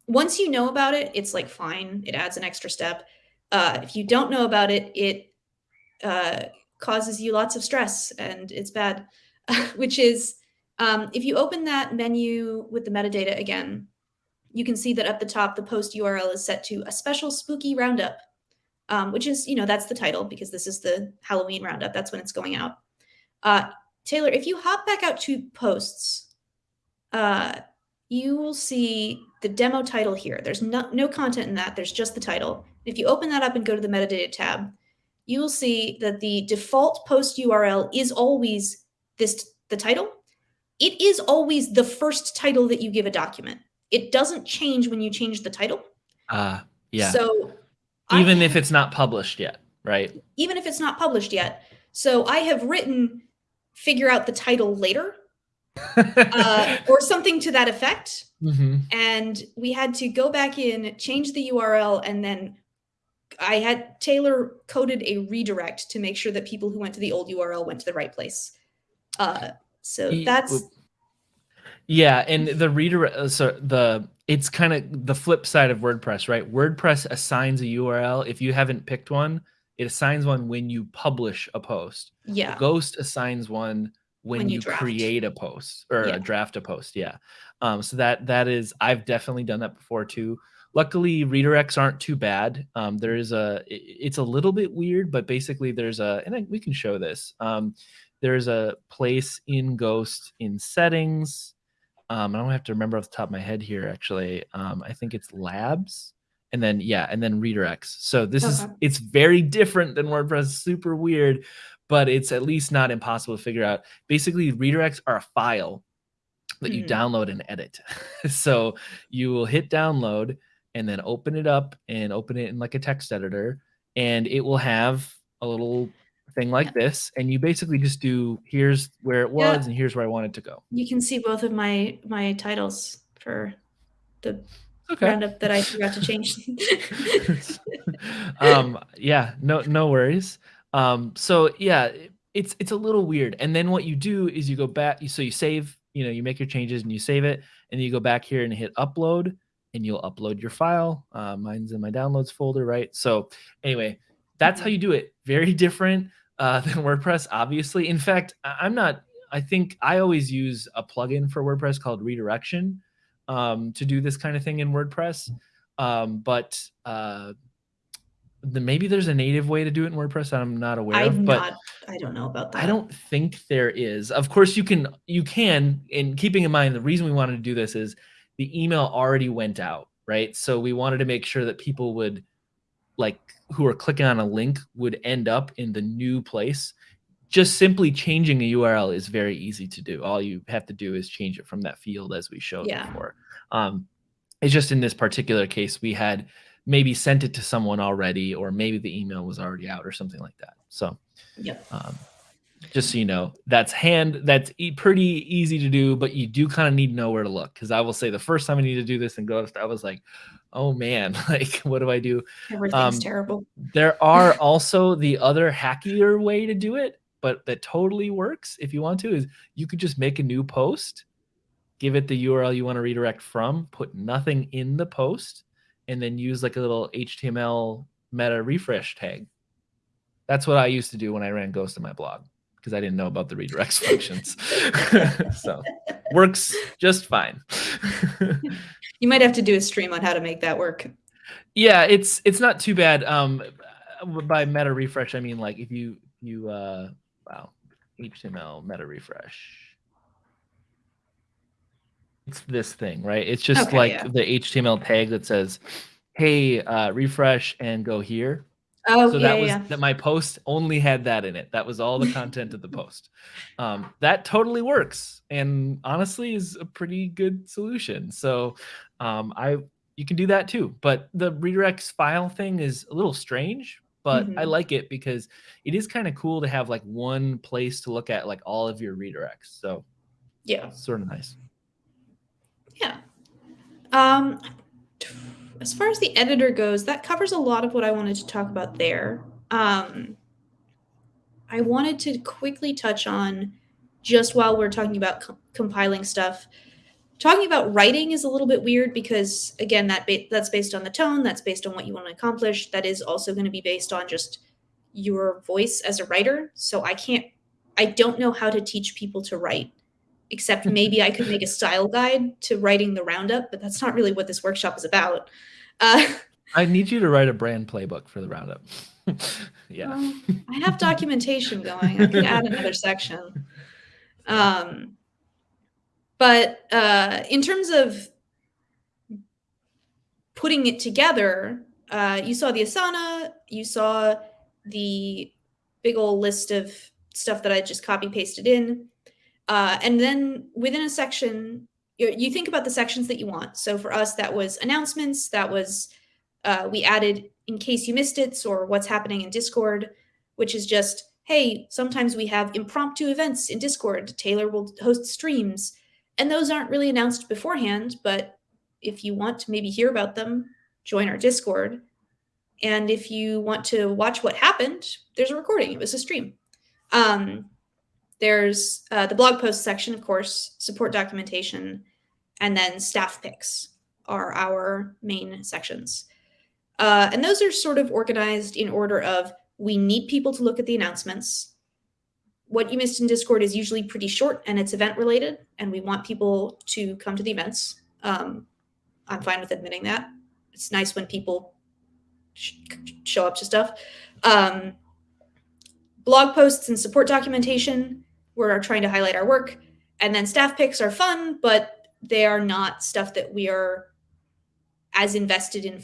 once you know about it, it's like fine. It adds an extra step. Uh, if you don't know about it, it uh, causes you lots of stress and it's bad, which is um, if you open that menu with the metadata again, you can see that at the top, the post URL is set to a special spooky roundup, um, which is, you know, that's the title because this is the Halloween roundup. That's when it's going out. Uh, Taylor, if you hop back out to posts, uh, you will see the demo title here. There's no, no content in that. There's just the title. If you open that up and go to the metadata tab, you will see that the default post URL is always this the title. It is always the first title that you give a document. It doesn't change when you change the title. Uh, yeah. So even I, if it's not published yet, right? Even if it's not published yet. So I have written figure out the title later uh, or something to that effect. Mm-hmm. And we had to go back in, change the URL, and then I had Taylor coded a redirect to make sure that people who went to the old URL went to the right place. Uh, so that's yeah, and the redirect. Uh, so the it's kind of the flip side of WordPress, right? WordPress assigns a URL if you haven't picked one. It assigns one when you publish a post. Yeah. Ghost assigns one when, when you, you create a post or yeah. a draft a post. Yeah. Um, so that that is I've definitely done that before too. Luckily, redirects aren't too bad. Um, there is a it's a little bit weird, but basically there's a and I, we can show this. Um, there's a place in Ghost in settings. Um, I don't have to remember off the top of my head here. Actually, um, I think it's labs, and then yeah, and then redirects. So this okay. is it's very different than WordPress. Super weird, but it's at least not impossible to figure out. Basically, redirects are a file that you mm. download and edit. so you will hit download and then open it up and open it in like a text editor, and it will have a little thing like yeah. this and you basically just do here's where it was yeah. and here's where I want it to go. You can see both of my my titles for the okay. roundup that I forgot to change. um yeah, no no worries. Um so yeah, it's it's a little weird. And then what you do is you go back so you save, you know, you make your changes and you save it and you go back here and hit upload and you'll upload your file. Uh, mine's in my downloads folder, right? So anyway, that's how you do it. Very different uh, than WordPress, obviously. In fact, I'm not, I think I always use a plugin for WordPress called Redirection um, to do this kind of thing in WordPress. Um, but uh, the, maybe there's a native way to do it in WordPress that I'm not aware I'm of. But not, I don't know about that. I don't think there is. Of course, you can, you can, in keeping in mind, the reason we wanted to do this is the email already went out, right? So we wanted to make sure that people would like who are clicking on a link would end up in the new place. Just simply changing a URL is very easy to do. All you have to do is change it from that field as we showed yeah. before. Um, it's just in this particular case, we had maybe sent it to someone already, or maybe the email was already out or something like that. So, yep. Um, just so you know that's hand that's e pretty easy to do but you do kind of need to know where to look because i will say the first time i need to do this and ghost i was like oh man like what do i do? Everything's um, terrible. there are also the other hackier way to do it but that totally works if you want to is you could just make a new post give it the url you want to redirect from put nothing in the post and then use like a little html meta refresh tag. That's what i used to do when i ran ghost in my blog because I didn't know about the redirects functions. so works just fine. you might have to do a stream on how to make that work. Yeah, it's it's not too bad. Um, by meta refresh, I mean like if you you uh wow HTML meta refresh. It's this thing, right? It's just okay, like yeah. the HTML tag that says, "Hey, uh, refresh and go here." Oh, so yeah, that was yeah. that my post only had that in it. That was all the content of the post. Um, that totally works, and honestly, is a pretty good solution. So, um, I you can do that too. But the redirects file thing is a little strange, but mm-hmm. I like it because it is kind of cool to have like one place to look at like all of your redirects. So, yeah, sort of nice. Yeah. Um, as far as the editor goes, that covers a lot of what I wanted to talk about there. Um, I wanted to quickly touch on just while we're talking about co- compiling stuff. Talking about writing is a little bit weird because again, that ba- that's based on the tone, that's based on what you want to accomplish. That is also going to be based on just your voice as a writer. So I can't, I don't know how to teach people to write, except maybe I could make a style guide to writing the roundup, but that's not really what this workshop is about. Uh, I need you to write a brand playbook for the roundup. yeah. Well, I have documentation going. I could add another section. Um, but uh, in terms of putting it together, uh, you saw the Asana, you saw the big old list of stuff that I just copy pasted in. Uh, and then within a section, you, you, think about the sections that you want. So for us, that was announcements, that was, uh, we added in case you missed it or what's happening in Discord, which is just, hey, sometimes we have impromptu events in Discord. Taylor will host streams. And those aren't really announced beforehand, but if you want to maybe hear about them, join our Discord. And if you want to watch what happened, there's a recording. It was a stream. Um, there's uh, the blog post section, of course, support documentation, and then staff picks are our main sections. Uh, and those are sort of organized in order of we need people to look at the announcements. What you missed in Discord is usually pretty short and it's event related, and we want people to come to the events. Um, I'm fine with admitting that. It's nice when people sh show up to stuff. Um, blog posts and support documentation, we're trying to highlight our work. And then staff picks are fun, but they are not stuff that we are as invested in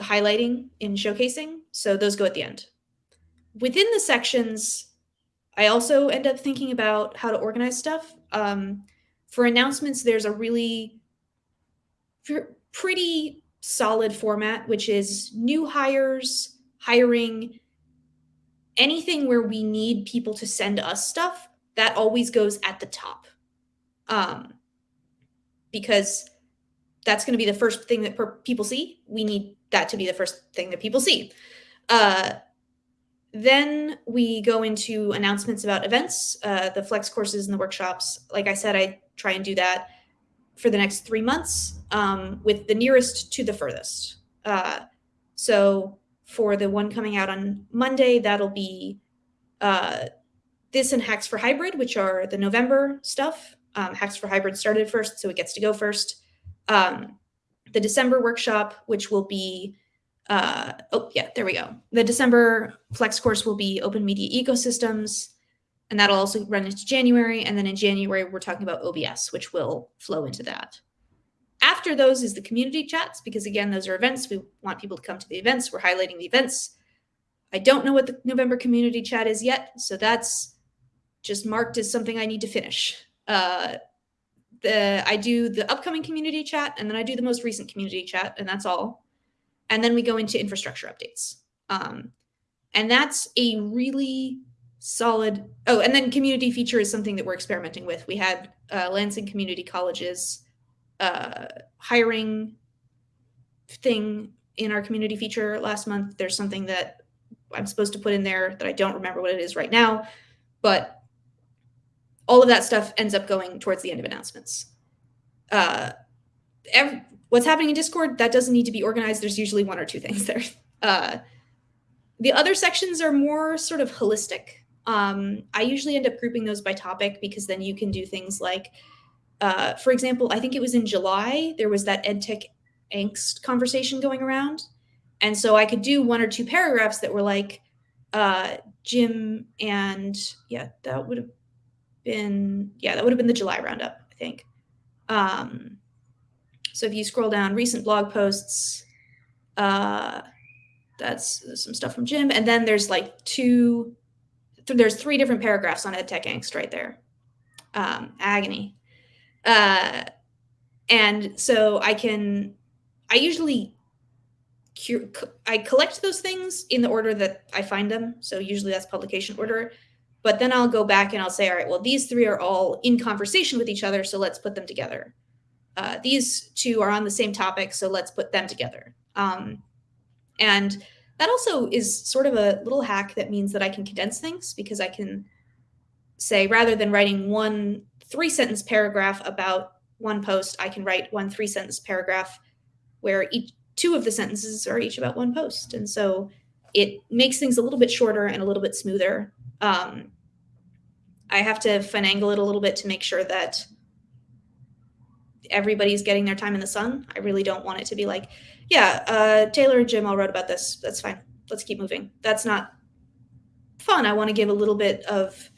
highlighting in showcasing. So those go at the end. Within the sections, I also end up thinking about how to organize stuff. Um, for announcements, there's a really pretty solid format, which is new hires, hiring, anything where we need people to send us stuff, that always goes at the top. Um, because that's going to be the first thing that people see. We need that to be the first thing that people see. Uh, then we go into announcements about events, uh, the flex courses and the workshops. Like I said, I try and do that for the next three months um, with the nearest to the furthest. Uh, so for the one coming out on Monday, that'll be uh, this and Hacks for Hybrid, which are the November stuff. Um, Hacks for Hybrid started first, so it gets to go first. Um, the December workshop, which will be, uh, oh yeah, there we go. The December Flex course will be Open Media Ecosystems and that'll also run into January. And then in January, we're talking about OBS, which will flow into that. After those is the community chats, because again, those are events. We want people to come to the events. We're highlighting the events. I don't know what the November community chat is yet, so that's just marked as something I need to finish. Uh, the I do the upcoming community chat, and then I do the most recent community chat, and that's all. And then we go into infrastructure updates. Um, and that's a really solid. Oh, and then community feature is something that we're experimenting with. We had uh, Lansing Community College's uh, hiring thing in our community feature last month. There's something that I'm supposed to put in there that I don't remember what it is right now, but all of that stuff ends up going towards the end of announcements. Uh, every, what's happening in Discord, that doesn't need to be organized. There's usually one or two things there. Uh, the other sections are more sort of holistic. Um, I usually end up grouping those by topic because then you can do things like, uh, for example, I think it was in July, there was that EdTech angst conversation going around. And so I could do one or two paragraphs that were like, uh, Jim and yeah, that would have been, yeah, that would have been the July roundup, I think. Um, so if you scroll down recent blog posts, uh, that's some stuff from Jim. And then there's like two there's three different paragraphs on EdTech angst right there. Um, agony. Uh, and so I can, I usually, I collect those things in the order that I find them. So usually that's publication order. But then I'll go back and I'll say, all right, well, these three are all in conversation with each other. So let's put them together. Uh, these two are on the same topic. So let's put them together. Um, and that also is sort of a little hack that means that I can condense things because I can say rather than writing one three sentence paragraph about one post, I can write one three sentence paragraph where each two of the sentences are each about one post. And so it makes things a little bit shorter and a little bit smoother. Um, I have to finagle it a little bit to make sure that everybody's getting their time in the sun. I really don't want it to be like, yeah, uh, Taylor and Jim all wrote about this. That's fine. Let's keep moving. That's not fun. I want to give a little bit of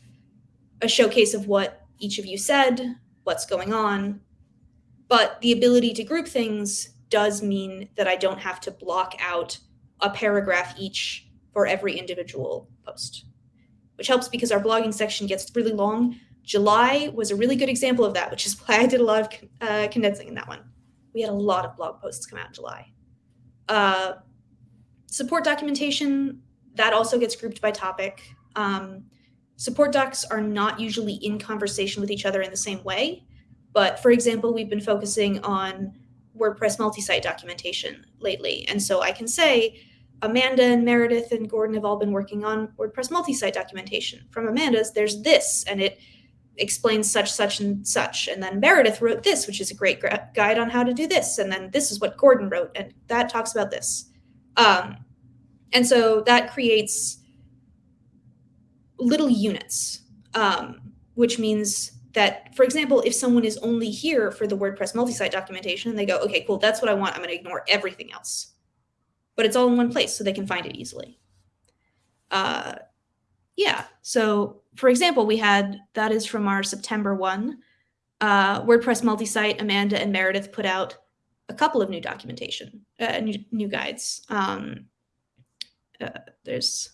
a showcase of what each of you said, what's going on. But the ability to group things does mean that I don't have to block out a paragraph each for every individual post, which helps because our blogging section gets really long. July was a really good example of that, which is why I did a lot of uh, condensing in that one. We had a lot of blog posts come out in July. Uh, support documentation, that also gets grouped by topic. Um, support docs are not usually in conversation with each other in the same way. But for example, we've been focusing on WordPress multi-site documentation lately. And so I can say Amanda and Meredith and Gordon have all been working on WordPress multi-site documentation. From Amanda's, there's this, and it explains such, such, and such. And then Meredith wrote this, which is a great guide on how to do this. And then this is what Gordon wrote, and that talks about this. Um, and so that creates little units, um, which means that, for example, if someone is only here for the WordPress multi-site documentation and they go, okay, cool, that's what I want. I'm going to ignore everything else. But it's all in one place so they can find it easily. Uh, yeah. So for example, we had, that is from our September one, uh, WordPress multi-site, Amanda and Meredith put out a couple of new documentation, uh, new, new guides. Um, uh, there's,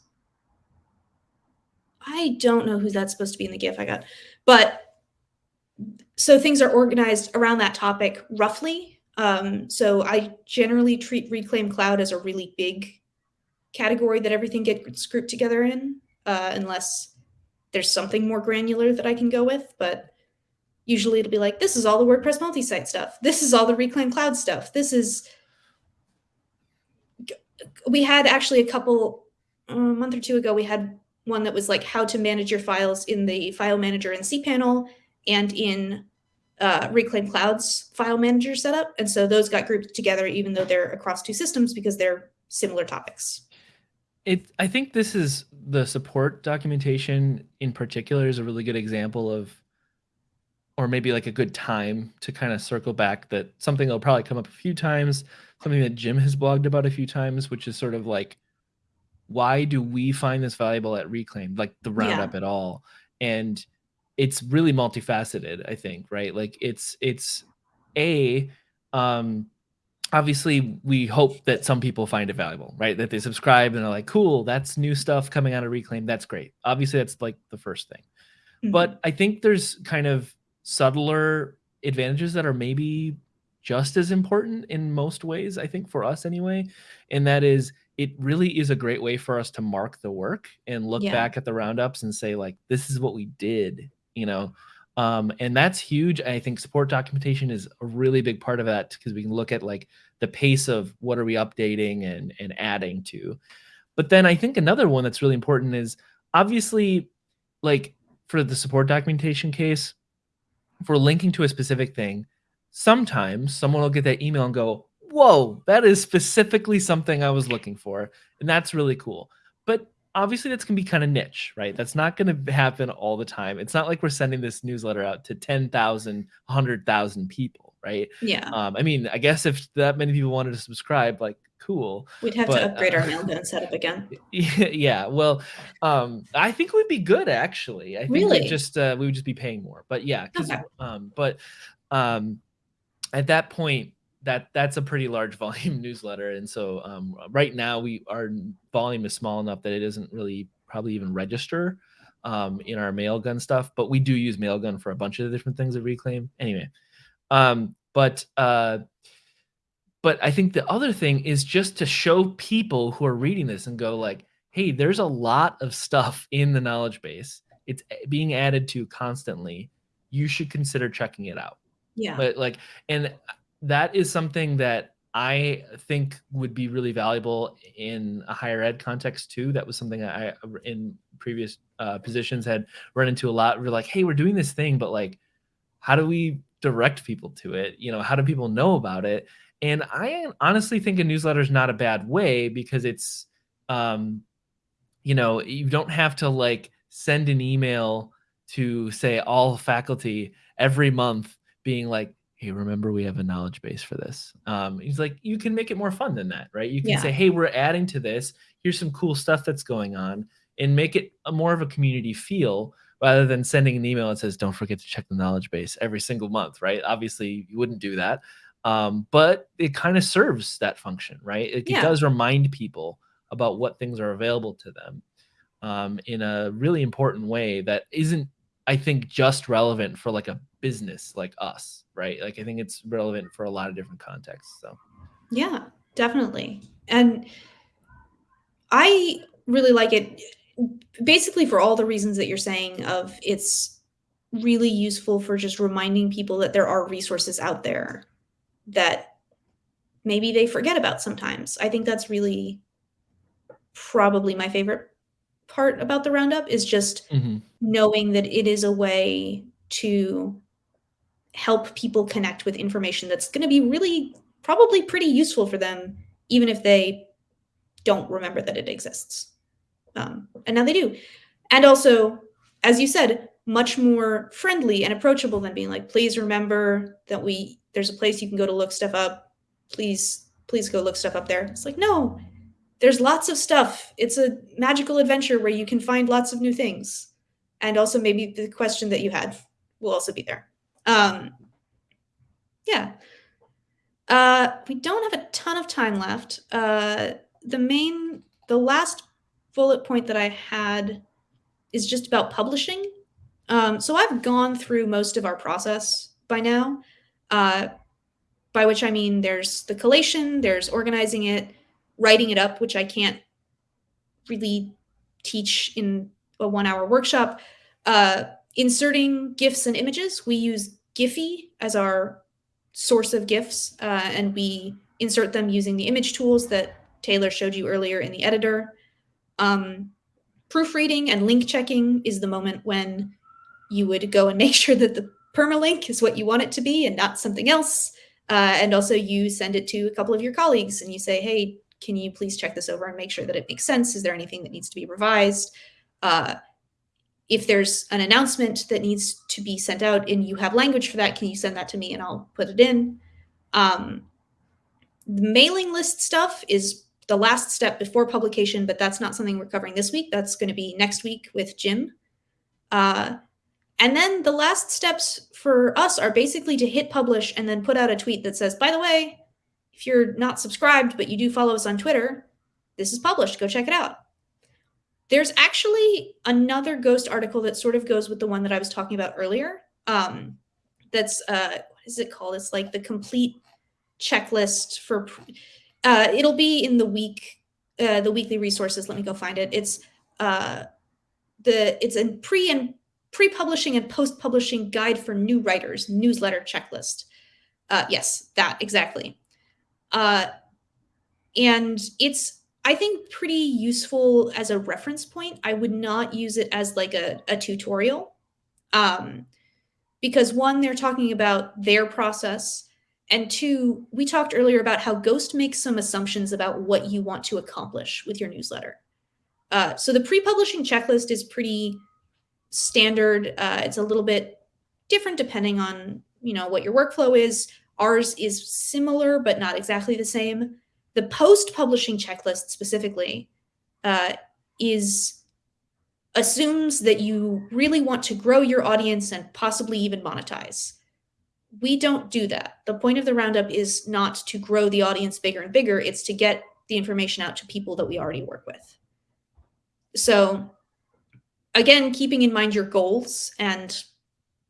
I don't know who that's supposed to be in the GIF I got, but so things are organized around that topic roughly. Um, so I generally treat Reclaim Cloud as a really big category that everything gets grouped together in, uh, unless there's something more granular that I can go with. But usually it'll be like, this is all the WordPress multi-site stuff. This is all the Reclaim Cloud stuff. This is, we had actually a couple, a month or two ago, we had one that was like how to manage your files in the file manager in cPanel and in uh, Reclaim Cloud's file manager setup. And so those got grouped together, even though they're across two systems because they're similar topics. It, I think this is the support documentation in particular is a really good example of, or maybe like a good time to kind of circle back that something that'll probably come up a few times, something that Jim has blogged about a few times, which is sort of like, why do we find this valuable at Reclaim, like the roundup yeah. at all? And it's really multifaceted i think right? Like it's it's a um obviously we hope that some people find it valuable right? That they subscribe and they're like cool that's new stuff coming out of reclaim. That's great. Obviously that's like the first thing. Mm-hmm. but i think there's kind of subtler advantages that are maybe just as important in most ways i think for us anyway and that is it really is a great way for us to mark the work and look yeah. back at the roundups and say like this is what we did you know um, and that's huge i think support documentation is a really big part of that because we can look at like the pace of what are we updating and and adding to. But then i think another one that's really important is obviously like for the support documentation case for linking to a specific thing sometimes someone will get that email and go whoa that is specifically something i was looking for and that's really cool. But obviously that's going to be kind of niche, right? That's not going to happen all the time. It's not like we're sending this newsletter out to 10,000, 100,000 people, right? Yeah. Um, I mean, I guess if that many people wanted to subscribe, like, cool. We'd have but, to upgrade uh, our Mailgun setup again. Yeah. Well, um, I think we'd be good actually. I think really? just uh, we would just be paying more. But yeah, okay. um, but um, at that point, that that's a pretty large volume newsletter and so um, right now we our volume is small enough that it doesn't really probably even register um, in our mailgun stuff but we do use mailgun for a bunch of the different things at reclaim anyway um, but uh, but i think the other thing is just to show people who are reading this and go like hey there's a lot of stuff in the knowledge base. It's eh, being added to constantly. You should consider checking it out. Yeah. But like and that is something that I think would be really valuable in a higher ed context too. That was something I, in previous uh, positions, had run into a lot. We're like, hey, we're doing this thing, but like, how do we direct people to it? You know, how do people know about it? And I honestly think a newsletter is not a bad way because it's um, you know, you don't have to like send an email to say all faculty every month being like, hey, remember we have a knowledge base for this. Um, he's like, you can make it more fun than that, right? You can Yeah. say, hey, we're adding to this. Here's some cool stuff that's going on, and make it a more of a community feel rather than sending an email that says, don't forget to check the knowledge base every single month, right? Obviously, you wouldn't do that. Um, but it kind of serves that function, right? It, it does remind people about what things are available to them um, in a really important way that isn't I think just relevant for like a business like us, right? Like I think it's relevant for a lot of different contexts. So Yeah, definitely. And I really like it basically for all the reasons that you're saying of it's really useful for just reminding people that there are resources out there that maybe they forget about sometimes. I think that's really probably my favorite part about the roundup is just Mhm. Knowing that it is a way to help people connect with information that's going to be really probably pretty useful for them even if they don't remember that it exists. Um, and now they do. And also as you said much more friendly and approachable than being like please remember that we there's a place you can go to look stuff up. Please please go look stuff up there. It's like no there's lots of stuff. It's a magical adventure where you can find lots of new things and also maybe the question that you had will also be there um, yeah. Uh, we don't have a ton of time left. Uh, the main, the last bullet point that I had is just about publishing. Um, so I've gone through most of our process by now, uh, by which I mean there's the collation, there's organizing it, writing it up, which I can't really teach in a one hour workshop, uh, inserting GIFs and images. We use Giphy as our source of GIFs, uh, and we insert them using the image tools that Taylor showed you earlier in the editor. Um, proofreading and link checking is the moment when you would go and make sure that the permalink is what you want it to be and not something else. Uh, and also you send it to a couple of your colleagues and you say, hey, can you please check this over and make sure that it makes sense? Is there anything that needs to be revised? Uh, if there's an announcement that needs to be sent out and you have language for that, can you send that to me and I'll put it in? Um, the mailing list stuff is the last step before publication, but that's not something we're covering this week. That's going to be next week with Jim. Uh, and then the last steps for us are basically to hit publish and then put out a tweet that says, by the way, if you're not subscribed, but you do follow us on Twitter, this is published. Go check it out. There's actually another Ghost article that sort of goes with the one that I was talking about earlier. Um, that's uh, what is it called? It's like the complete checklist for. Uh, it'll be in the week, uh, the weekly resources. Let me go find it. It's uh, the it's a pre and pre-publishing and post-publishing guide for new writers newsletter checklist. Uh, yes, that exactly. Uh, and it's I think pretty useful as a reference point. I would not use it as like a, a tutorial. Um, because one, they're talking about their process. And two, we talked earlier about how Ghost makes some assumptions about what you want to accomplish with your newsletter. Uh, so the pre-publishing checklist is pretty standard. Uh, it's a little bit different depending on you know what your workflow is. Ours is similar, but not exactly the same. The post-publishing checklist specifically uh, is assumes that you really want to grow your audience and possibly even monetize. We don't do that. The point of the roundup is not to grow the audience bigger and bigger, it's to get the information out to people that we already work with. So, again, keeping in mind your goals and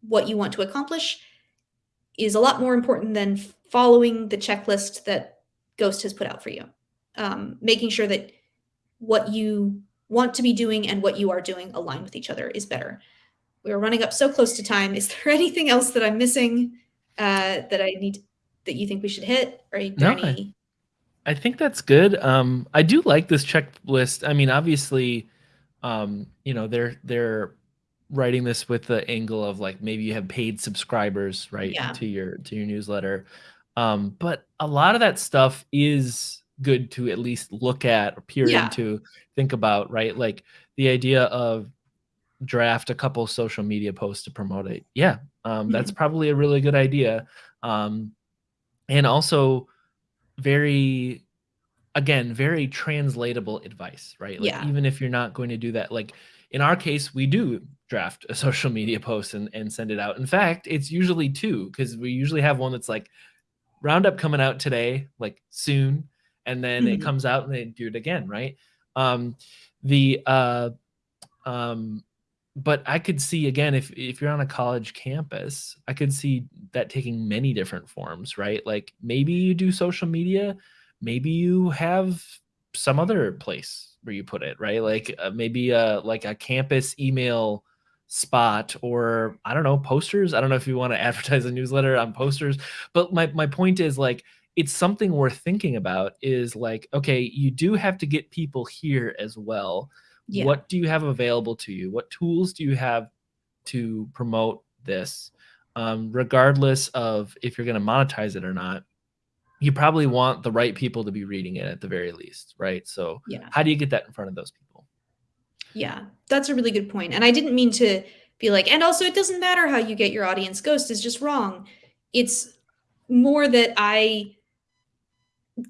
what you want to accomplish is a lot more important than following the checklist that Ghost has put out for you. Um, making sure that what you want to be doing and what you are doing align with each other is better. We are running up so close to time. Is there anything else that I'm missing uh, that I need that you think we should hit? Or No, I- I think that's good. Um, I do like this checklist. I mean, obviously, um, you know, they're they're writing this with the angle of like maybe you have paid subscribers, right, Yeah. to your to your newsletter. Um, but a lot of that stuff is good to at least look at or peer Yeah. into, think about, right? Like the idea of draft a couple social media posts to promote it. Yeah, um, that's probably a really good idea. Um, and also very again very translatable advice right like Yeah. even if you're not going to do that like in our case we do draft a social media post and, and send it out in fact it's usually two because we usually have one that's like roundup coming out today like soon and then it Mhm. comes out and they do it again right um the uh um but I could see again if if you're on a college campus, I could see that taking many different forms, right? Like maybe you do social media, maybe you have some other place where you put it, right? Like uh, maybe uh like a campus email spot or I don't know, posters. I don't know if you want to advertise a newsletter on posters, but my my point is like it's something worth thinking about is like okay, you do have to get people here as well Yeah. what do you have available to you what tools do you have to promote this um, regardless of if you're going to monetize it or not you probably want the right people to be reading it at the very least right so Yeah. how do you get that in front of those people Yeah, that's a really good point. And I didn't mean to be like, and also it doesn't matter how you get your audience. Ghost is just wrong. It's more that I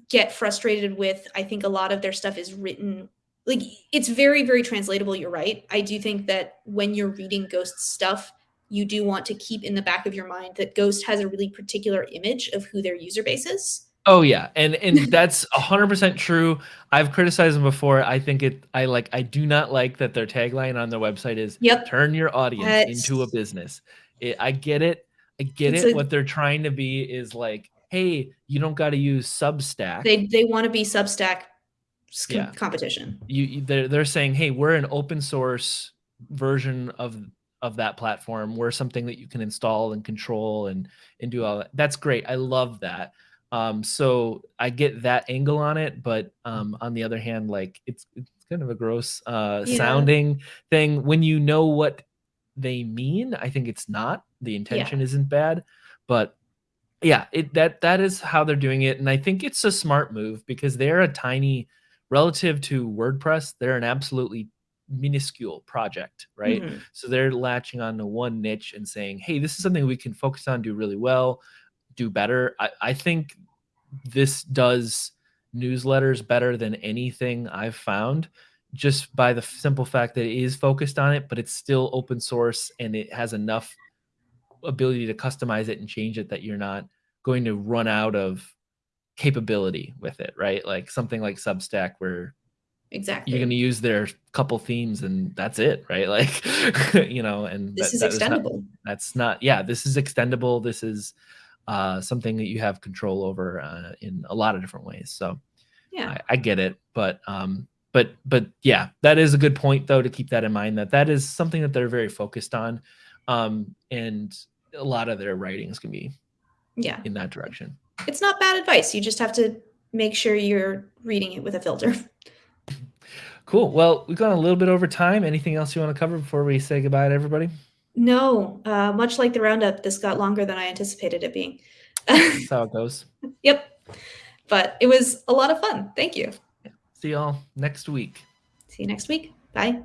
get frustrated with. I think a lot of their stuff is written like it's very, very translatable. You're right. I do think that when you're reading Ghost stuff, you do want to keep in the back of your mind that Ghost has a really particular image of who their user base is. Oh yeah and and that's 100% true. I've criticized them before. I think it i like i do not like that their tagline on their website is Yep. turn your audience That's- into a business. It, i get it. I get It's it. a- what they're trying to be is like hey you don't got to use substack. They they want to be Substack s- com- Yeah. competition. you you- they're, they're saying hey we're an open source version of of that platform. We're something that you can install and control and and do all that. That's great. I love that um so i get that angle on it but um on the other hand like it's it's kind of a gross uh Yeah. sounding thing. When you know what they mean i think it's not. The intention isn't bad but yeah it that that is how they're doing it and i think it's a smart move because they're a tiny relative to wordpress they're an absolutely minuscule project right? Mhm. so they're latching on to one niche and saying hey this is something we can focus on do really well do better i, I think this does newsletters better than anything i've found just by the simple fact that it is focused on it but it's still open source and it has enough ability to customize it and change it that you're not going to run out of capability with it right like something like substack where Exactly. you're going to use their couple themes and that's it right like you know and this that- is that is not- extendable. that's not yeah this is extendable this is uh, something that you have control over uh, in a lot of different ways so yeah. I, I get it but um but but yeah that is a good point though to keep that in mind that that is something that they're very focused on um and a lot of their writings can be yeah. in that direction It's not bad advice. You just have to make sure you're reading it with a filter. cool well we've gone a little bit over time anything else you want to cover before we say goodbye to everybody No, uh, much like the roundup, this got longer than I anticipated it being. that's how it goes yep. But it was a lot of fun. Thank you. see y'all next week See you next week. Bye.